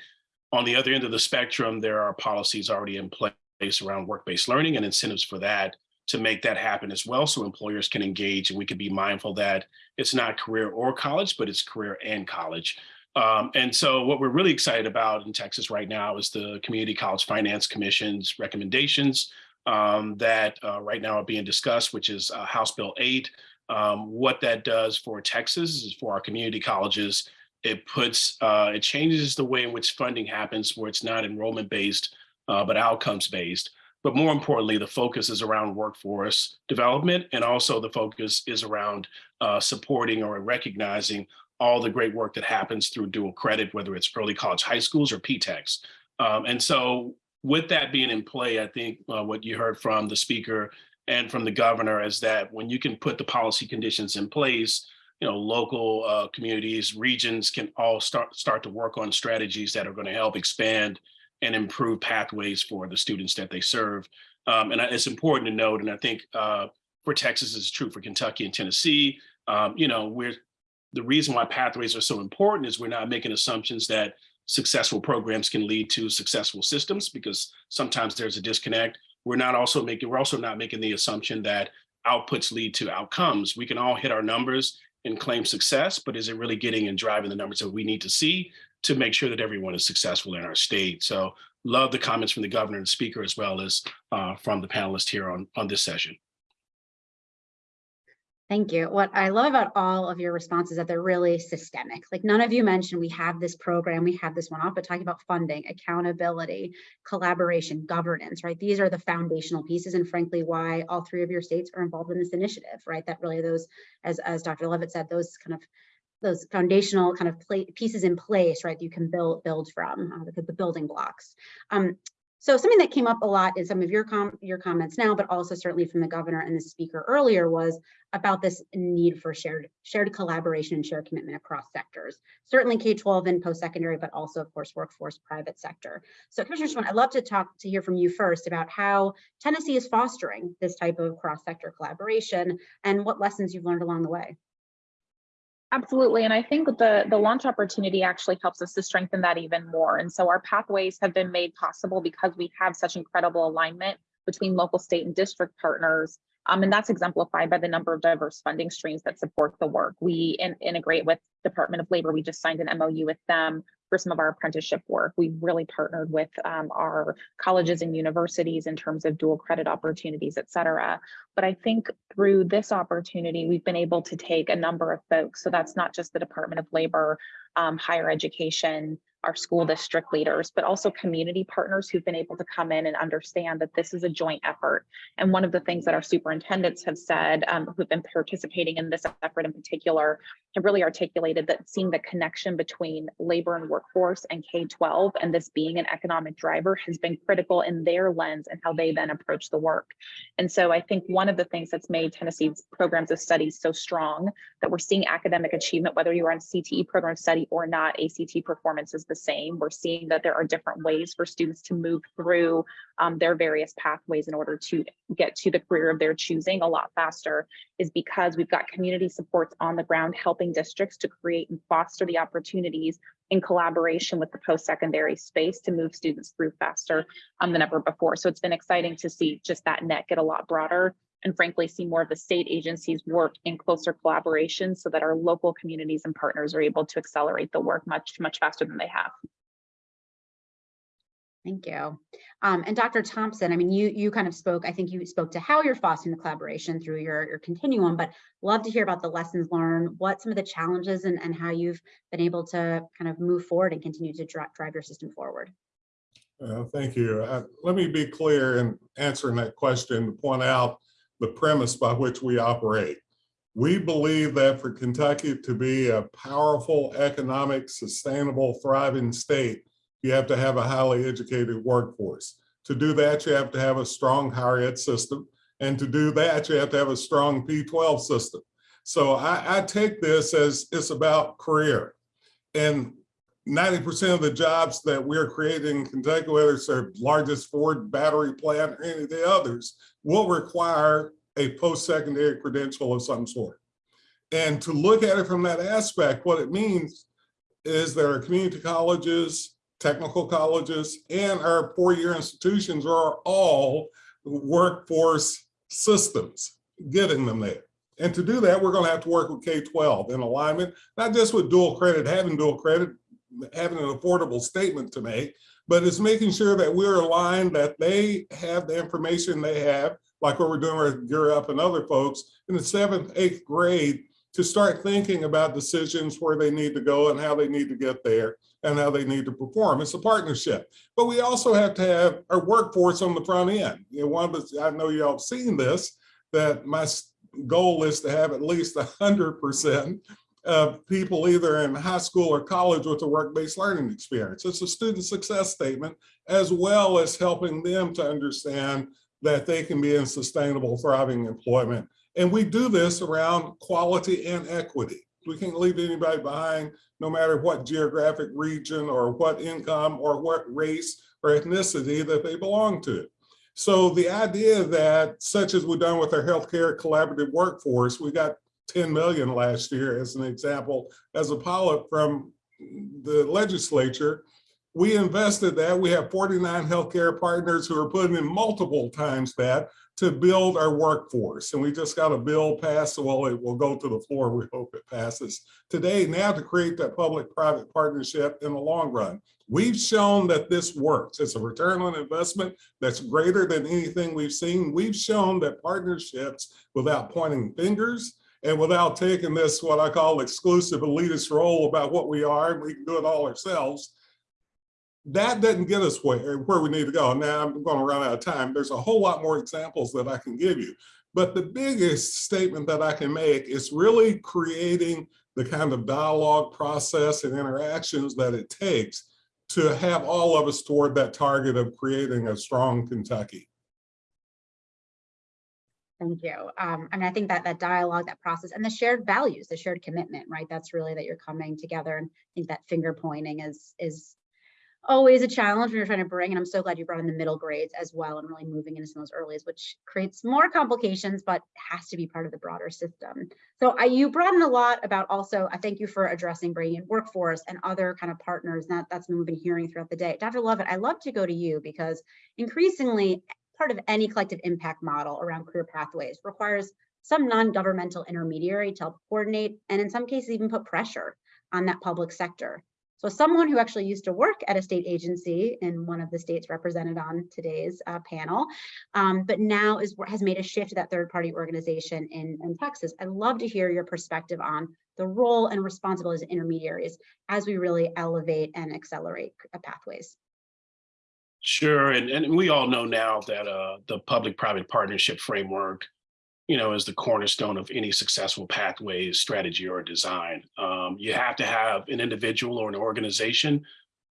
On the other end of the spectrum, there are policies already in place around work-based learning and incentives for that to make that happen as well so employers can engage and we can be mindful that it's not career or college but it's career and college. Um, and so what we're really excited about in texas right now is the community college finance commission's recommendations um, that uh, right now are being discussed which is uh, house bill 8 um, what that does for texas is for our community colleges it puts uh, it changes the way in which funding happens where it's not enrollment based uh, but outcomes based. But more importantly, the focus is around workforce development and also the focus is around uh, supporting or recognizing all the great work that happens through dual credit, whether it's early college high schools or P-TECHs. Um, and so with that being in play, I think uh, what you heard from the speaker and from the governor is that when you can put the policy conditions in place, you know, local uh, communities, regions can all start start to work on strategies that are going to help expand and improve pathways for the students that they serve. Um, and it's important to note, and I think uh, for Texas is true for Kentucky and Tennessee. Um, you know, we're the reason why pathways are so important is we're not making assumptions that successful programs can lead to successful systems because sometimes there's a disconnect. We're not also making, we're also not making the assumption that outputs lead to outcomes. We can all hit our numbers and claim success, but is it really getting and driving the numbers that we need to see to make sure that everyone is successful in our state? So love the comments from the governor and speaker as well as uh, from the panelists here on, on this session. Thank you. What I love about all of your responses is that they're really systemic. Like none of you mentioned we have this program, we have this one off, but talking about funding, accountability, collaboration, governance, right? These are the foundational pieces and frankly, why all three of your states are involved in this initiative, right? That really those, as, as Dr. Levitt said, those kind of those foundational kind of pieces in place, right? You can build build from uh, the, the building blocks. Um, so something that came up a lot in some of your com your comments now, but also certainly from the governor and the speaker earlier was about this need for shared shared collaboration and shared commitment across sectors. Certainly K-12 and post-secondary, but also of course workforce private sector. So Commissioner Schwinn, I'd love to talk to hear from you first about how Tennessee is fostering this type of cross-sector collaboration and what lessons you've learned along the way. Absolutely. And I think the, the launch opportunity actually helps us to strengthen that even more. And so our pathways have been made possible because we have such incredible alignment between local, state, and district partners. Um, and that's exemplified by the number of diverse funding streams that support the work. We in, integrate with Department of Labor. We just signed an MOU with them for some of our apprenticeship work. We've really partnered with um, our colleges and universities in terms of dual credit opportunities, et cetera. But I think through this opportunity, we've been able to take a number of folks. So that's not just the Department of Labor, um, higher education, our school district leaders, but also community partners who've been able to come in and understand that this is a joint effort. And one of the things that our superintendents have said, um, who've been participating in this effort in particular, have really articulated that seeing the connection between labor and workforce and K-12 and this being an economic driver has been critical in their lens and how they then approach the work. And so I think one of the things that's made Tennessee's programs of study so strong that we're seeing academic achievement, whether you're on CTE program study or not, ACT performance is the same. We're seeing that there are different ways for students to move through um, their various pathways in order to get to the career of their choosing a lot faster is because we've got community supports on the ground helping districts to create and foster the opportunities in collaboration with the post-secondary space to move students through faster um, than ever before. So it's been exciting to see just that net get a lot broader and frankly see more of the state agencies work in closer collaboration so that our local communities and partners are able to accelerate the work much, much faster than they have. Thank you. Um, and Dr. Thompson, I mean, you you kind of spoke, I think you spoke to how you're fostering the collaboration through your, your continuum, but love to hear about the lessons learned, what some of the challenges and, and how you've been able to kind of move forward and continue to dri drive your system forward. Uh, thank you. Uh, let me be clear in answering that question to point out the premise by which we operate. We believe that for Kentucky to be a powerful, economic, sustainable, thriving state, you have to have a highly educated workforce. To do that, you have to have a strong higher ed system. And to do that, you have to have a strong P-12 system. So I, I take this as it's about career. And 90% of the jobs that we're creating in Kentucky, whether it's our largest Ford battery plant or any of the others, will require a post-secondary credential of some sort. And to look at it from that aspect, what it means is there are community colleges, technical colleges, and our four-year institutions are all workforce systems, getting them there. And to do that, we're gonna have to work with K-12 in alignment, not just with dual credit, having dual credit, having an affordable statement to make, but it's making sure that we're aligned, that they have the information they have, like what we're doing with Gear Up and other folks in the seventh, eighth grade to start thinking about decisions where they need to go and how they need to get there and how they need to perform. It's a partnership, but we also have to have our workforce on the front end. You know, one of the, I know y'all have seen this, that my goal is to have at least 100% uh, people either in high school or college with a work-based learning experience. It's a student success statement, as well as helping them to understand that they can be in sustainable, thriving employment. And we do this around quality and equity. We can't leave anybody behind, no matter what geographic region or what income or what race or ethnicity that they belong to. So the idea that, such as we've done with our healthcare collaborative workforce, we got 10 million last year as an example, as a pilot from the legislature. We invested that. We have 49 healthcare partners who are putting in multiple times that to build our workforce. And we just got a bill passed, so well, it will go to the floor. We hope it passes today now to create that public-private partnership in the long run. We've shown that this works. It's a return on investment that's greater than anything we've seen. We've shown that partnerships without pointing fingers and without taking this, what I call exclusive elitist role about what we are, we can do it all ourselves. That doesn't get us where, where we need to go. Now I'm going to run out of time. There's a whole lot more examples that I can give you. But the biggest statement that I can make is really creating the kind of dialogue process and interactions that it takes to have all of us toward that target of creating a strong Kentucky. Thank you. Um, I mean, I think that that dialogue, that process and the shared values, the shared commitment, right? That's really that you're coming together. And I think that finger pointing is, is always a challenge when you're trying to bring, and I'm so glad you brought in the middle grades as well and really moving into some of those earliest, which creates more complications, but has to be part of the broader system. So I, you brought in a lot about also, I thank you for addressing bringing in workforce and other kind of partners. That, that's been we've been hearing throughout the day. Dr. Lovett, I love to go to you because increasingly part of any collective impact model around career pathways requires some non-governmental intermediary to help coordinate and in some cases even put pressure on that public sector. So someone who actually used to work at a state agency in one of the states represented on today's uh, panel, um, but now is has made a shift to that third party organization in, in Texas. I'd love to hear your perspective on the role and responsibilities of intermediaries as we really elevate and accelerate uh, pathways. Sure, and, and we all know now that uh, the public-private partnership framework, you know, is the cornerstone of any successful pathways, strategy, or design. Um, you have to have an individual or an organization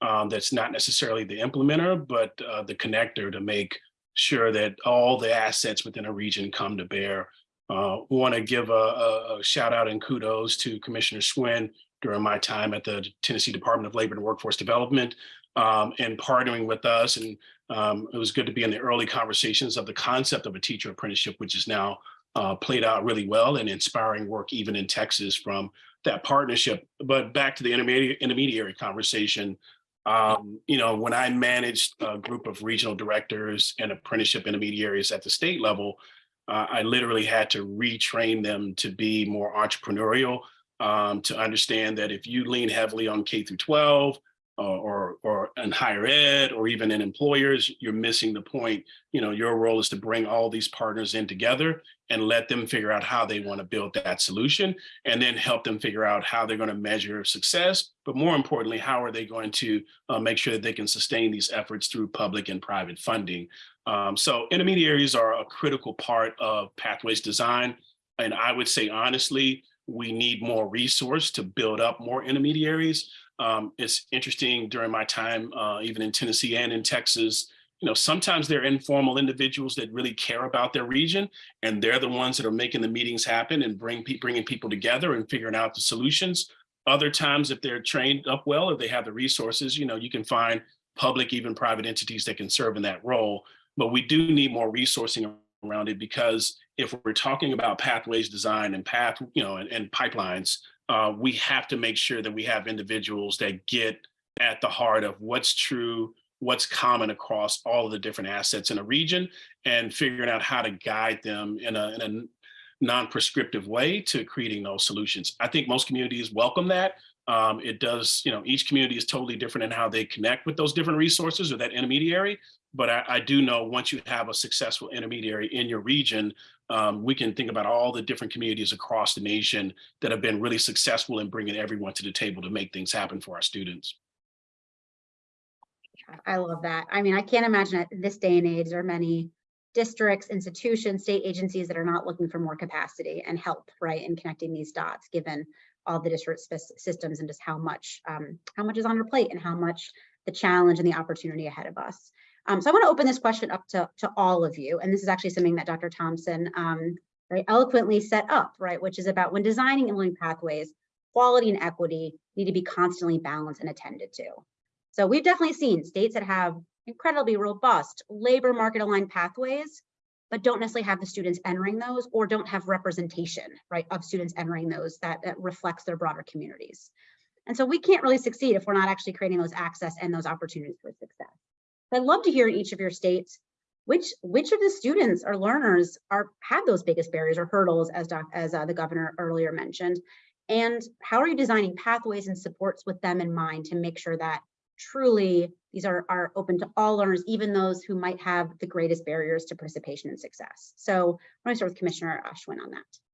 um, that's not necessarily the implementer, but uh, the connector to make sure that all the assets within a region come to bear. Uh, Want to give a, a, a shout out and kudos to Commissioner Schwinn during my time at the Tennessee Department of Labor and Workforce Development um, and partnering with us. And um, it was good to be in the early conversations of the concept of a teacher apprenticeship, which is now uh, played out really well and inspiring work even in Texas from that partnership. But back to the intermediate intermediary conversation, um, you know, when I managed a group of regional directors and apprenticeship intermediaries at the state level, uh, I literally had to retrain them to be more entrepreneurial, um, to understand that if you lean heavily on K through 12, uh, or or in higher ed or even in employers, you're missing the point. You know, your role is to bring all these partners in together and let them figure out how they want to build that solution and then help them figure out how they're going to measure success. But more importantly, how are they going to uh, make sure that they can sustain these efforts through public and private funding? Um, so intermediaries are a critical part of pathways design. And I would say, honestly, we need more resource to build up more intermediaries. Um, it's interesting during my time, uh, even in Tennessee and in Texas, you know, sometimes they're informal individuals that really care about their region, and they're the ones that are making the meetings happen and bring pe bringing people together and figuring out the solutions. Other times, if they're trained up well, if they have the resources, you know, you can find public, even private entities that can serve in that role. But we do need more resourcing around it because if we're talking about pathways design and path, you know, and, and pipelines, uh, we have to make sure that we have individuals that get at the heart of what's true, what's common across all of the different assets in a region, and figuring out how to guide them in a, in a non-prescriptive way to creating those solutions. I think most communities welcome that. Um, it does, you know, each community is totally different in how they connect with those different resources or that intermediary. But I, I do know once you have a successful intermediary in your region, Um, we can think about all the different communities across the nation that have been really successful in bringing everyone to the table to make things happen for our students. I love that. I mean, I can't imagine at this day and age, there are many districts, institutions, state agencies that are not looking for more capacity and help, right, in connecting these dots, given all the district systems and just how much, um, how much is on our plate and how much the challenge and the opportunity ahead of us. Um, so I want to open this question up to, to all of you, and this is actually something that Dr. Thompson um, very eloquently set up, right, which is about when designing and learning pathways, quality and equity need to be constantly balanced and attended to. So we've definitely seen states that have incredibly robust labor market aligned pathways, but don't necessarily have the students entering those or don't have representation, right, of students entering those that, that reflects their broader communities. And so we can't really succeed if we're not actually creating those access and those opportunities for success. I'd love to hear in each of your states, which which of the students or learners are have those biggest barriers or hurdles as doc, as uh, the governor earlier mentioned, and how are you designing pathways and supports with them in mind to make sure that truly these are, are open to all learners, even those who might have the greatest barriers to participation and success. So let me start with Commissioner Schwinn on that.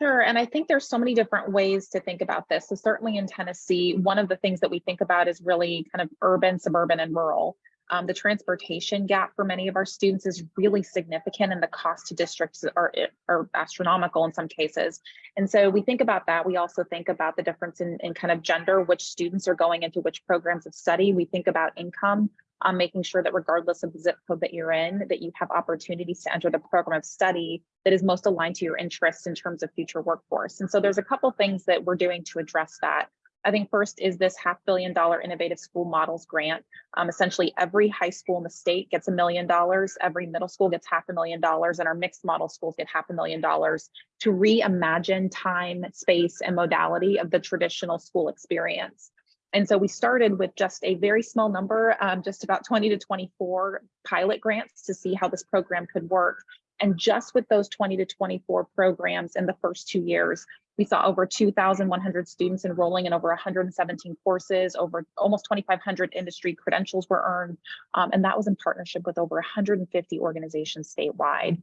Sure, and I think there's so many different ways to think about this. So certainly in Tennessee, one of the things that we think about is really kind of urban, suburban, and rural. Um, the transportation gap for many of our students is really significant and the cost to districts are, are astronomical in some cases. And so we think about that. We also think about the difference in, in kind of gender, which students are going into which programs of study. We think about income, um, making sure that regardless of the zip code that you're in, that you have opportunities to enter the program of study that is most aligned to your interests in terms of future workforce. And so there's a couple things that we're doing to address that. I think first is this half billion dollar innovative school models grant. Um, essentially every high school in the state gets a million dollars, every middle school gets half a million dollars, and our mixed model schools get half a million dollars to reimagine time, space, and modality of the traditional school experience. And so we started with just a very small number, um, just about 20 to 24 pilot grants to see how this program could work. And just with those 20 to 24 programs in the first two years, we saw over 2,100 students enrolling in over 117 courses, over almost 2,500 industry credentials were earned. Um, and that was in partnership with over 150 organizations statewide.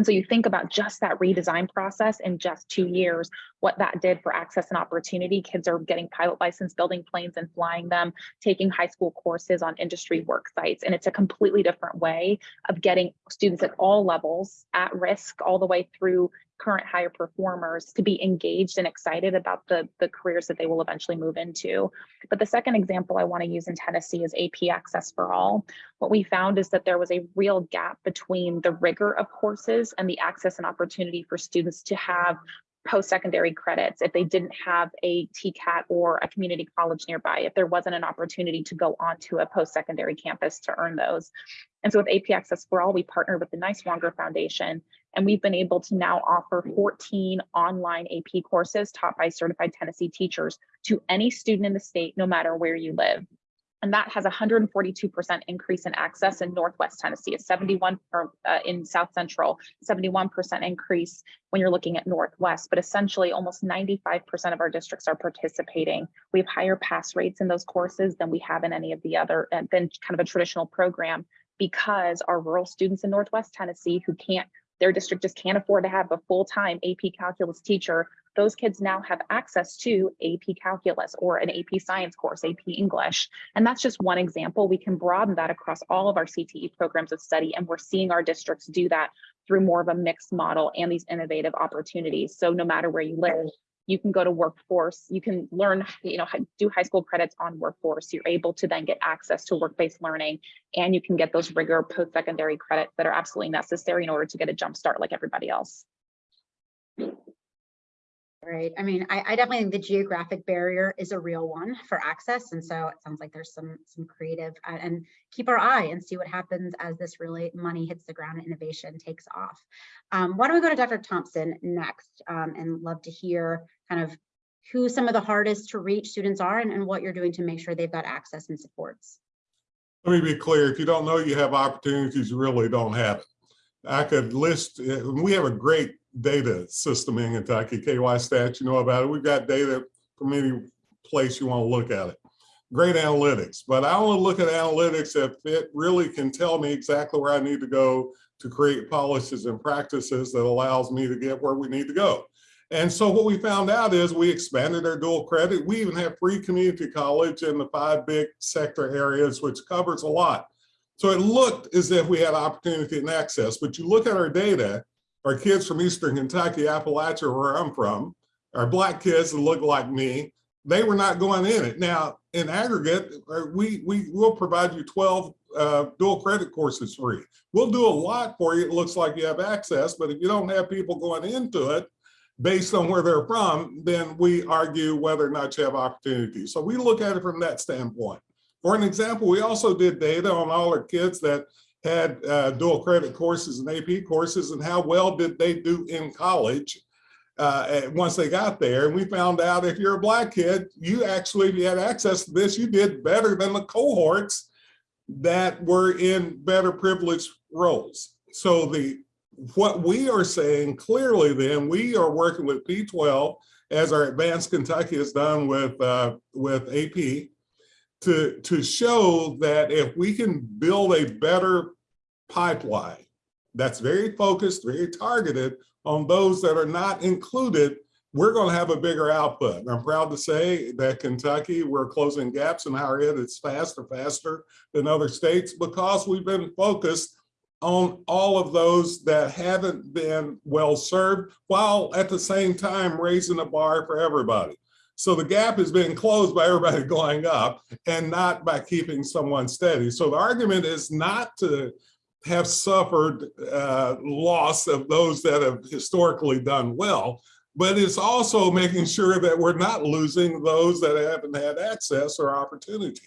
And so you think about just that redesign process in just two years, what that did for access and opportunity. Kids are getting pilot license, building planes and flying them, taking high school courses on industry work sites. And it's a completely different way of getting students at all levels at risk all the way through current higher performers to be engaged and excited about the, the careers that they will eventually move into. But the second example I want to use in Tennessee is AP Access for All. What we found is that there was a real gap between the rigor of courses and the access and opportunity for students to have post-secondary credits if they didn't have a TCAT or a community college nearby, if there wasn't an opportunity to go onto a post-secondary campus to earn those. And so with AP Access for All, we partnered with the Niswonger Foundation, and we've been able to now offer 14 online AP courses taught by certified Tennessee teachers to any student in the state, no matter where you live. And that has a 142% increase in access in Northwest Tennessee, a 71 or uh, in South Central, 71% increase when you're looking at Northwest, but essentially almost 95% of our districts are participating. We have higher pass rates in those courses than we have in any of the other, uh, than kind of a traditional program because our rural students in Northwest Tennessee who can't, their district just can't afford to have a full-time AP calculus teacher those kids now have access to AP Calculus or an AP Science course, AP English. And that's just one example. We can broaden that across all of our CTE programs of study, and we're seeing our districts do that through more of a mixed model and these innovative opportunities. So no matter where you live, you can go to workforce, you can learn, you know, do high school credits on workforce. You're able to then get access to work-based learning, and you can get those rigor post-secondary credits that are absolutely necessary in order to get a jump start like everybody else. Right. I mean, I, I definitely think the geographic barrier is a real one for access. And so it sounds like there's some some creative uh, and keep our eye and see what happens as this really money hits the ground and innovation takes off. Um, why don't we go to Dr. Thompson next um, and love to hear kind of who some of the hardest to reach students are and, and what you're doing to make sure they've got access and supports. Let me be clear, if you don't know you have opportunities, you really don't have it. I could list, uh, we have a great data system in Kentucky, KY stats, you know about it. We've got data from any place you want to look at it. Great analytics, but I only look at analytics if it really can tell me exactly where I need to go to create policies and practices that allows me to get where we need to go. And so what we found out is we expanded our dual credit. We even have free community college in the five big sector areas, which covers a lot. So it looked as if we had opportunity and access, but you look at our data, our kids from Eastern Kentucky, Appalachia, where I'm from, our black kids that look like me, they were not going in it. Now, in aggregate, uh, we, we will provide you 12 uh, dual credit courses free. We'll do a lot for you. It looks like you have access, but if you don't have people going into it, based on where they're from, then we argue whether or not you have opportunity. So we look at it from that standpoint. For an example, we also did data on all our kids that had uh, dual credit courses and AP courses and how well did they do in college uh, once they got there. And we found out if you're a black kid, you actually, if you had access to this, you did better than the cohorts that were in better privileged roles. So the what we are saying clearly then, we are working with P12 as our AdvanceKentucky has done with, uh, with AP to, to show that if we can build a better pipeline that's very focused, very targeted on those that are not included, we're going to have a bigger output. And I'm proud to say that Kentucky, we're closing gaps in higher ed. It's faster, faster than other states because we've been focused on all of those that haven't been well served, while at the same time raising the bar for everybody. So the gap is being closed by everybody going up and not by keeping someone steady. So the argument is not to have suffered uh, loss of those that have historically done well, but it's also making sure that we're not losing those that haven't had access or opportunity.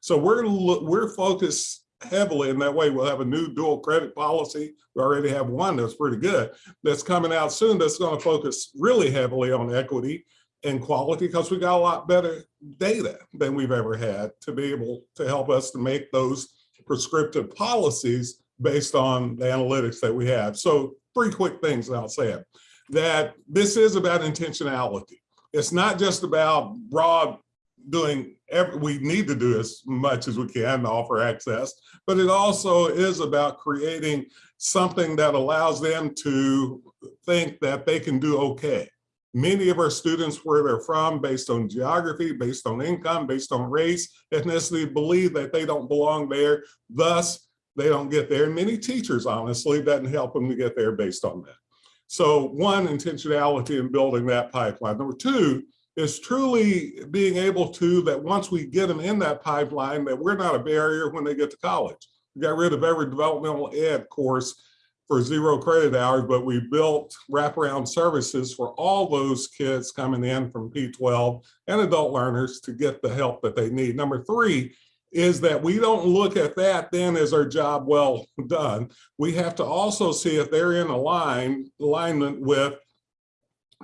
So we're we're focused heavily in that way. We'll have a new dual credit policy. We already have one that's pretty good that's coming out soon that's going to focus really heavily on equity and quality because we got a lot better data than we've ever had to be able to help us to make those prescriptive policies based on the analytics that we have. So three quick things I'll say it, that this is about intentionality. It's not just about broad doing, every, we need to do as much as we can to offer access, but it also is about creating something that allows them to think that they can do okay. Many of our students, where they're from, based on geography, based on income, based on race, ethnicity, believe that they don't belong there. Thus, they don't get there. And many teachers, honestly, doesn't help them to get there based on that. So one, intentionality in building that pipeline. Number two is truly being able to, that once we get them in that pipeline, that we're not a barrier when they get to college. We got rid of every developmental ed course for zero credit hours, but we built wraparound services for all those kids coming in from P12 and adult learners to get the help that they need. Number three is that we don't look at that then as our job well done. We have to also see if they're in align, alignment with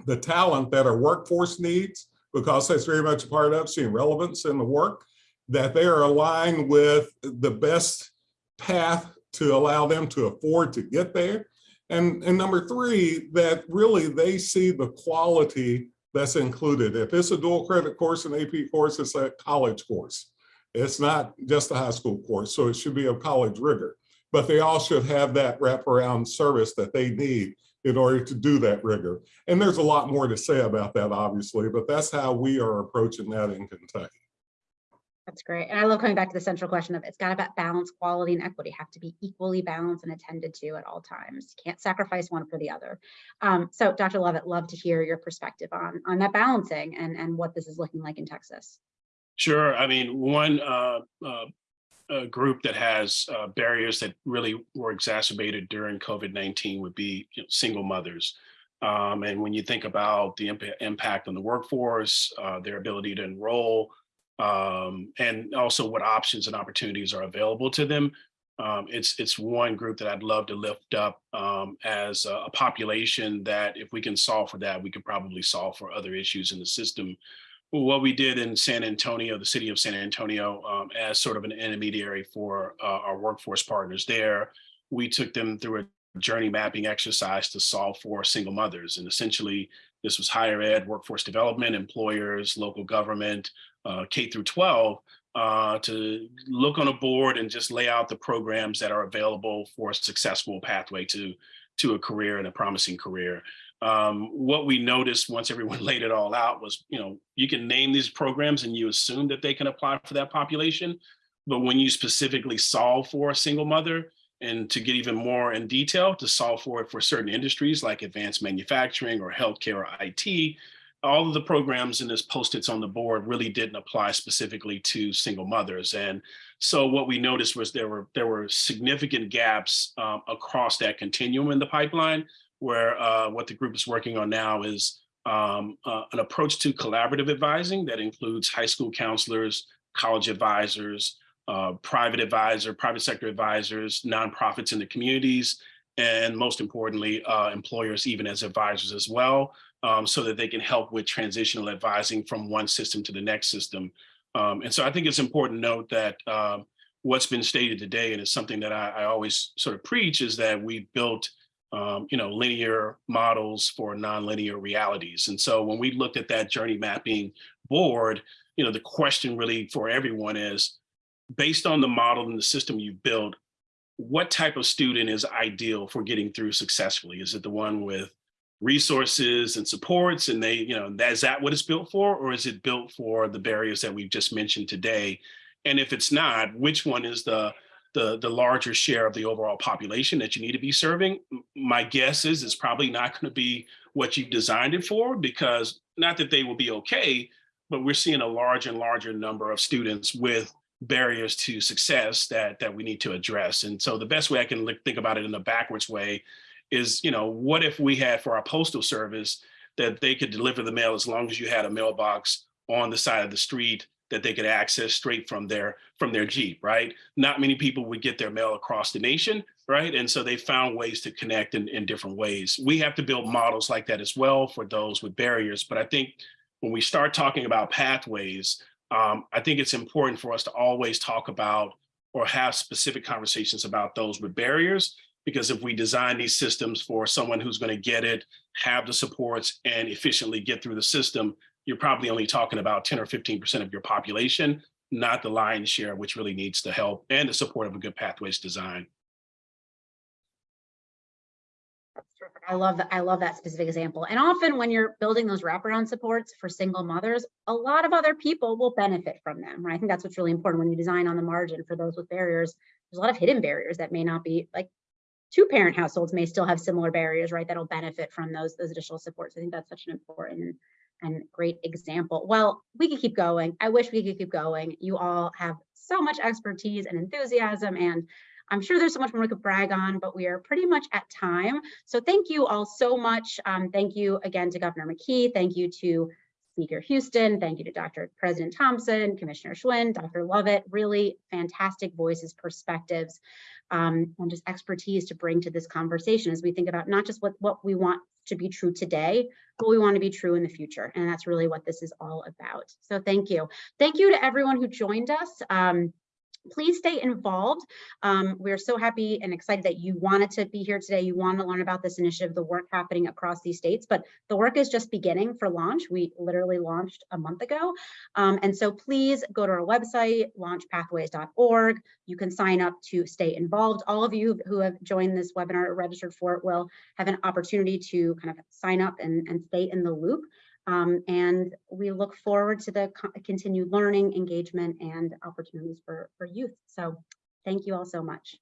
the talent that our workforce needs, because that's very much a part of seeing relevance in the work, that they are aligned with the best path to allow them to afford to get there. And, and number three, that really they see the quality that's included. If it's a dual credit course, an AP course, it's a college course. It's not just a high school course, so it should be of college rigor. But they all should have that wraparound service that they need in order to do that rigor. And there's a lot more to say about that, obviously, but that's how we are approaching that in Kentucky. That's great. And I love coming back to the central question of it's got to balance quality and equity have to be equally balanced and attended to at all times. Can't sacrifice one for the other. Um, so Dr. Lovett, love to hear your perspective on, on that balancing and, and what this is looking like in Texas. Sure. I mean, one uh, uh, uh, group that has uh, barriers that really were exacerbated during COVID-19 would be you know, single mothers. Um, and when you think about the imp impact on the workforce, uh, their ability to enroll, um, and also what options and opportunities are available to them, um, it's it's one group that I'd love to lift up um, as a, a population that if we can solve for that, we could probably solve for other issues in the system what we did in San Antonio, the city of San Antonio, um, as sort of an intermediary for uh, our workforce partners there, we took them through a journey mapping exercise to solve for single mothers. And essentially, this was higher ed, workforce development, employers, local government, uh, K through 12, uh, to look on a board and just lay out the programs that are available for a successful pathway to, to a career and a promising career. Um, what we noticed once everyone laid it all out was, you know, you can name these programs and you assume that they can apply for that population. But when you specifically solve for a single mother and to get even more in detail to solve for it for certain industries like advanced manufacturing or healthcare or IT, all of the programs in this post-its on the board really didn't apply specifically to single mothers. And so what we noticed was there were there were significant gaps um, across that continuum in the pipeline where uh, what the group is working on now is um, uh, an approach to collaborative advising that includes high school counselors, college advisors, uh, private advisor, private sector advisors, nonprofits in the communities, and most importantly, uh, employers even as advisors as well, um, so that they can help with transitional advising from one system to the next system. Um, and so I think it's important to note that um, what's been stated today, and it's something that I, I always sort of preach, is that we built um, you know, linear models for nonlinear realities. And so when we looked at that journey mapping board, you know, the question really for everyone is, based on the model and the system you built, what type of student is ideal for getting through successfully? Is it the one with resources and supports and they, you know, that, is that what it's built for? Or is it built for the barriers that we've just mentioned today? And if it's not, which one is the the, the larger share of the overall population that you need to be serving, my guess is it's probably not going to be what you've designed it for because not that they will be okay, but we're seeing a large and larger number of students with barriers to success that that we need to address. And so the best way I can think about it in a backwards way is, you know, what if we had for our postal service that they could deliver the mail as long as you had a mailbox on the side of the street that they could access straight from their from their Jeep, right? Not many people would get their mail across the nation, right? And so they found ways to connect in, in different ways. We have to build models like that as well for those with barriers. But I think when we start talking about pathways, um, I think it's important for us to always talk about or have specific conversations about those with barriers. Because if we design these systems for someone who's going to get it, have the supports, and efficiently get through the system, you're probably only talking about 10 or 15% of your population, not the lion's share, which really needs the help and the support of a good pathways design. I love that. I love that specific example. And often when you're building those wraparound supports for single mothers, a lot of other people will benefit from them, right? I think that's what's really important when you design on the margin for those with barriers. There's a lot of hidden barriers that may not be like two parent households may still have similar barriers, right? That'll benefit from those, those additional supports. I think that's such an important and great example. Well, we could keep going. I wish we could keep going. You all have so much expertise and enthusiasm and I'm sure there's so much more we could brag on, but we are pretty much at time. So thank you all so much. Um, thank you again to Governor McKee. Thank you to Speaker Huston. Thank you to Dr. President Thompson, Commissioner Schwinn, Dr. Lovett, really fantastic voices, perspectives, um, and just expertise to bring to this conversation as we think about not just what, what we want to be true today, but we want to be true in the future. And that's really what this is all about. So thank you. Thank you to everyone who joined us. Um, please stay involved. Um, we're so happy and excited that you wanted to be here today. You want to learn about this initiative, the work happening across these states, but the work is just beginning for launch. We literally launched a month ago. Um, and so please go to our website, launchpathways.org. You can sign up to stay involved. All of you who have joined this webinar or registered for it will have an opportunity to kind of sign up and, and stay in the loop. Um, and we look forward to the continued learning, engagement, and opportunities for, for youth. So thank you all so much.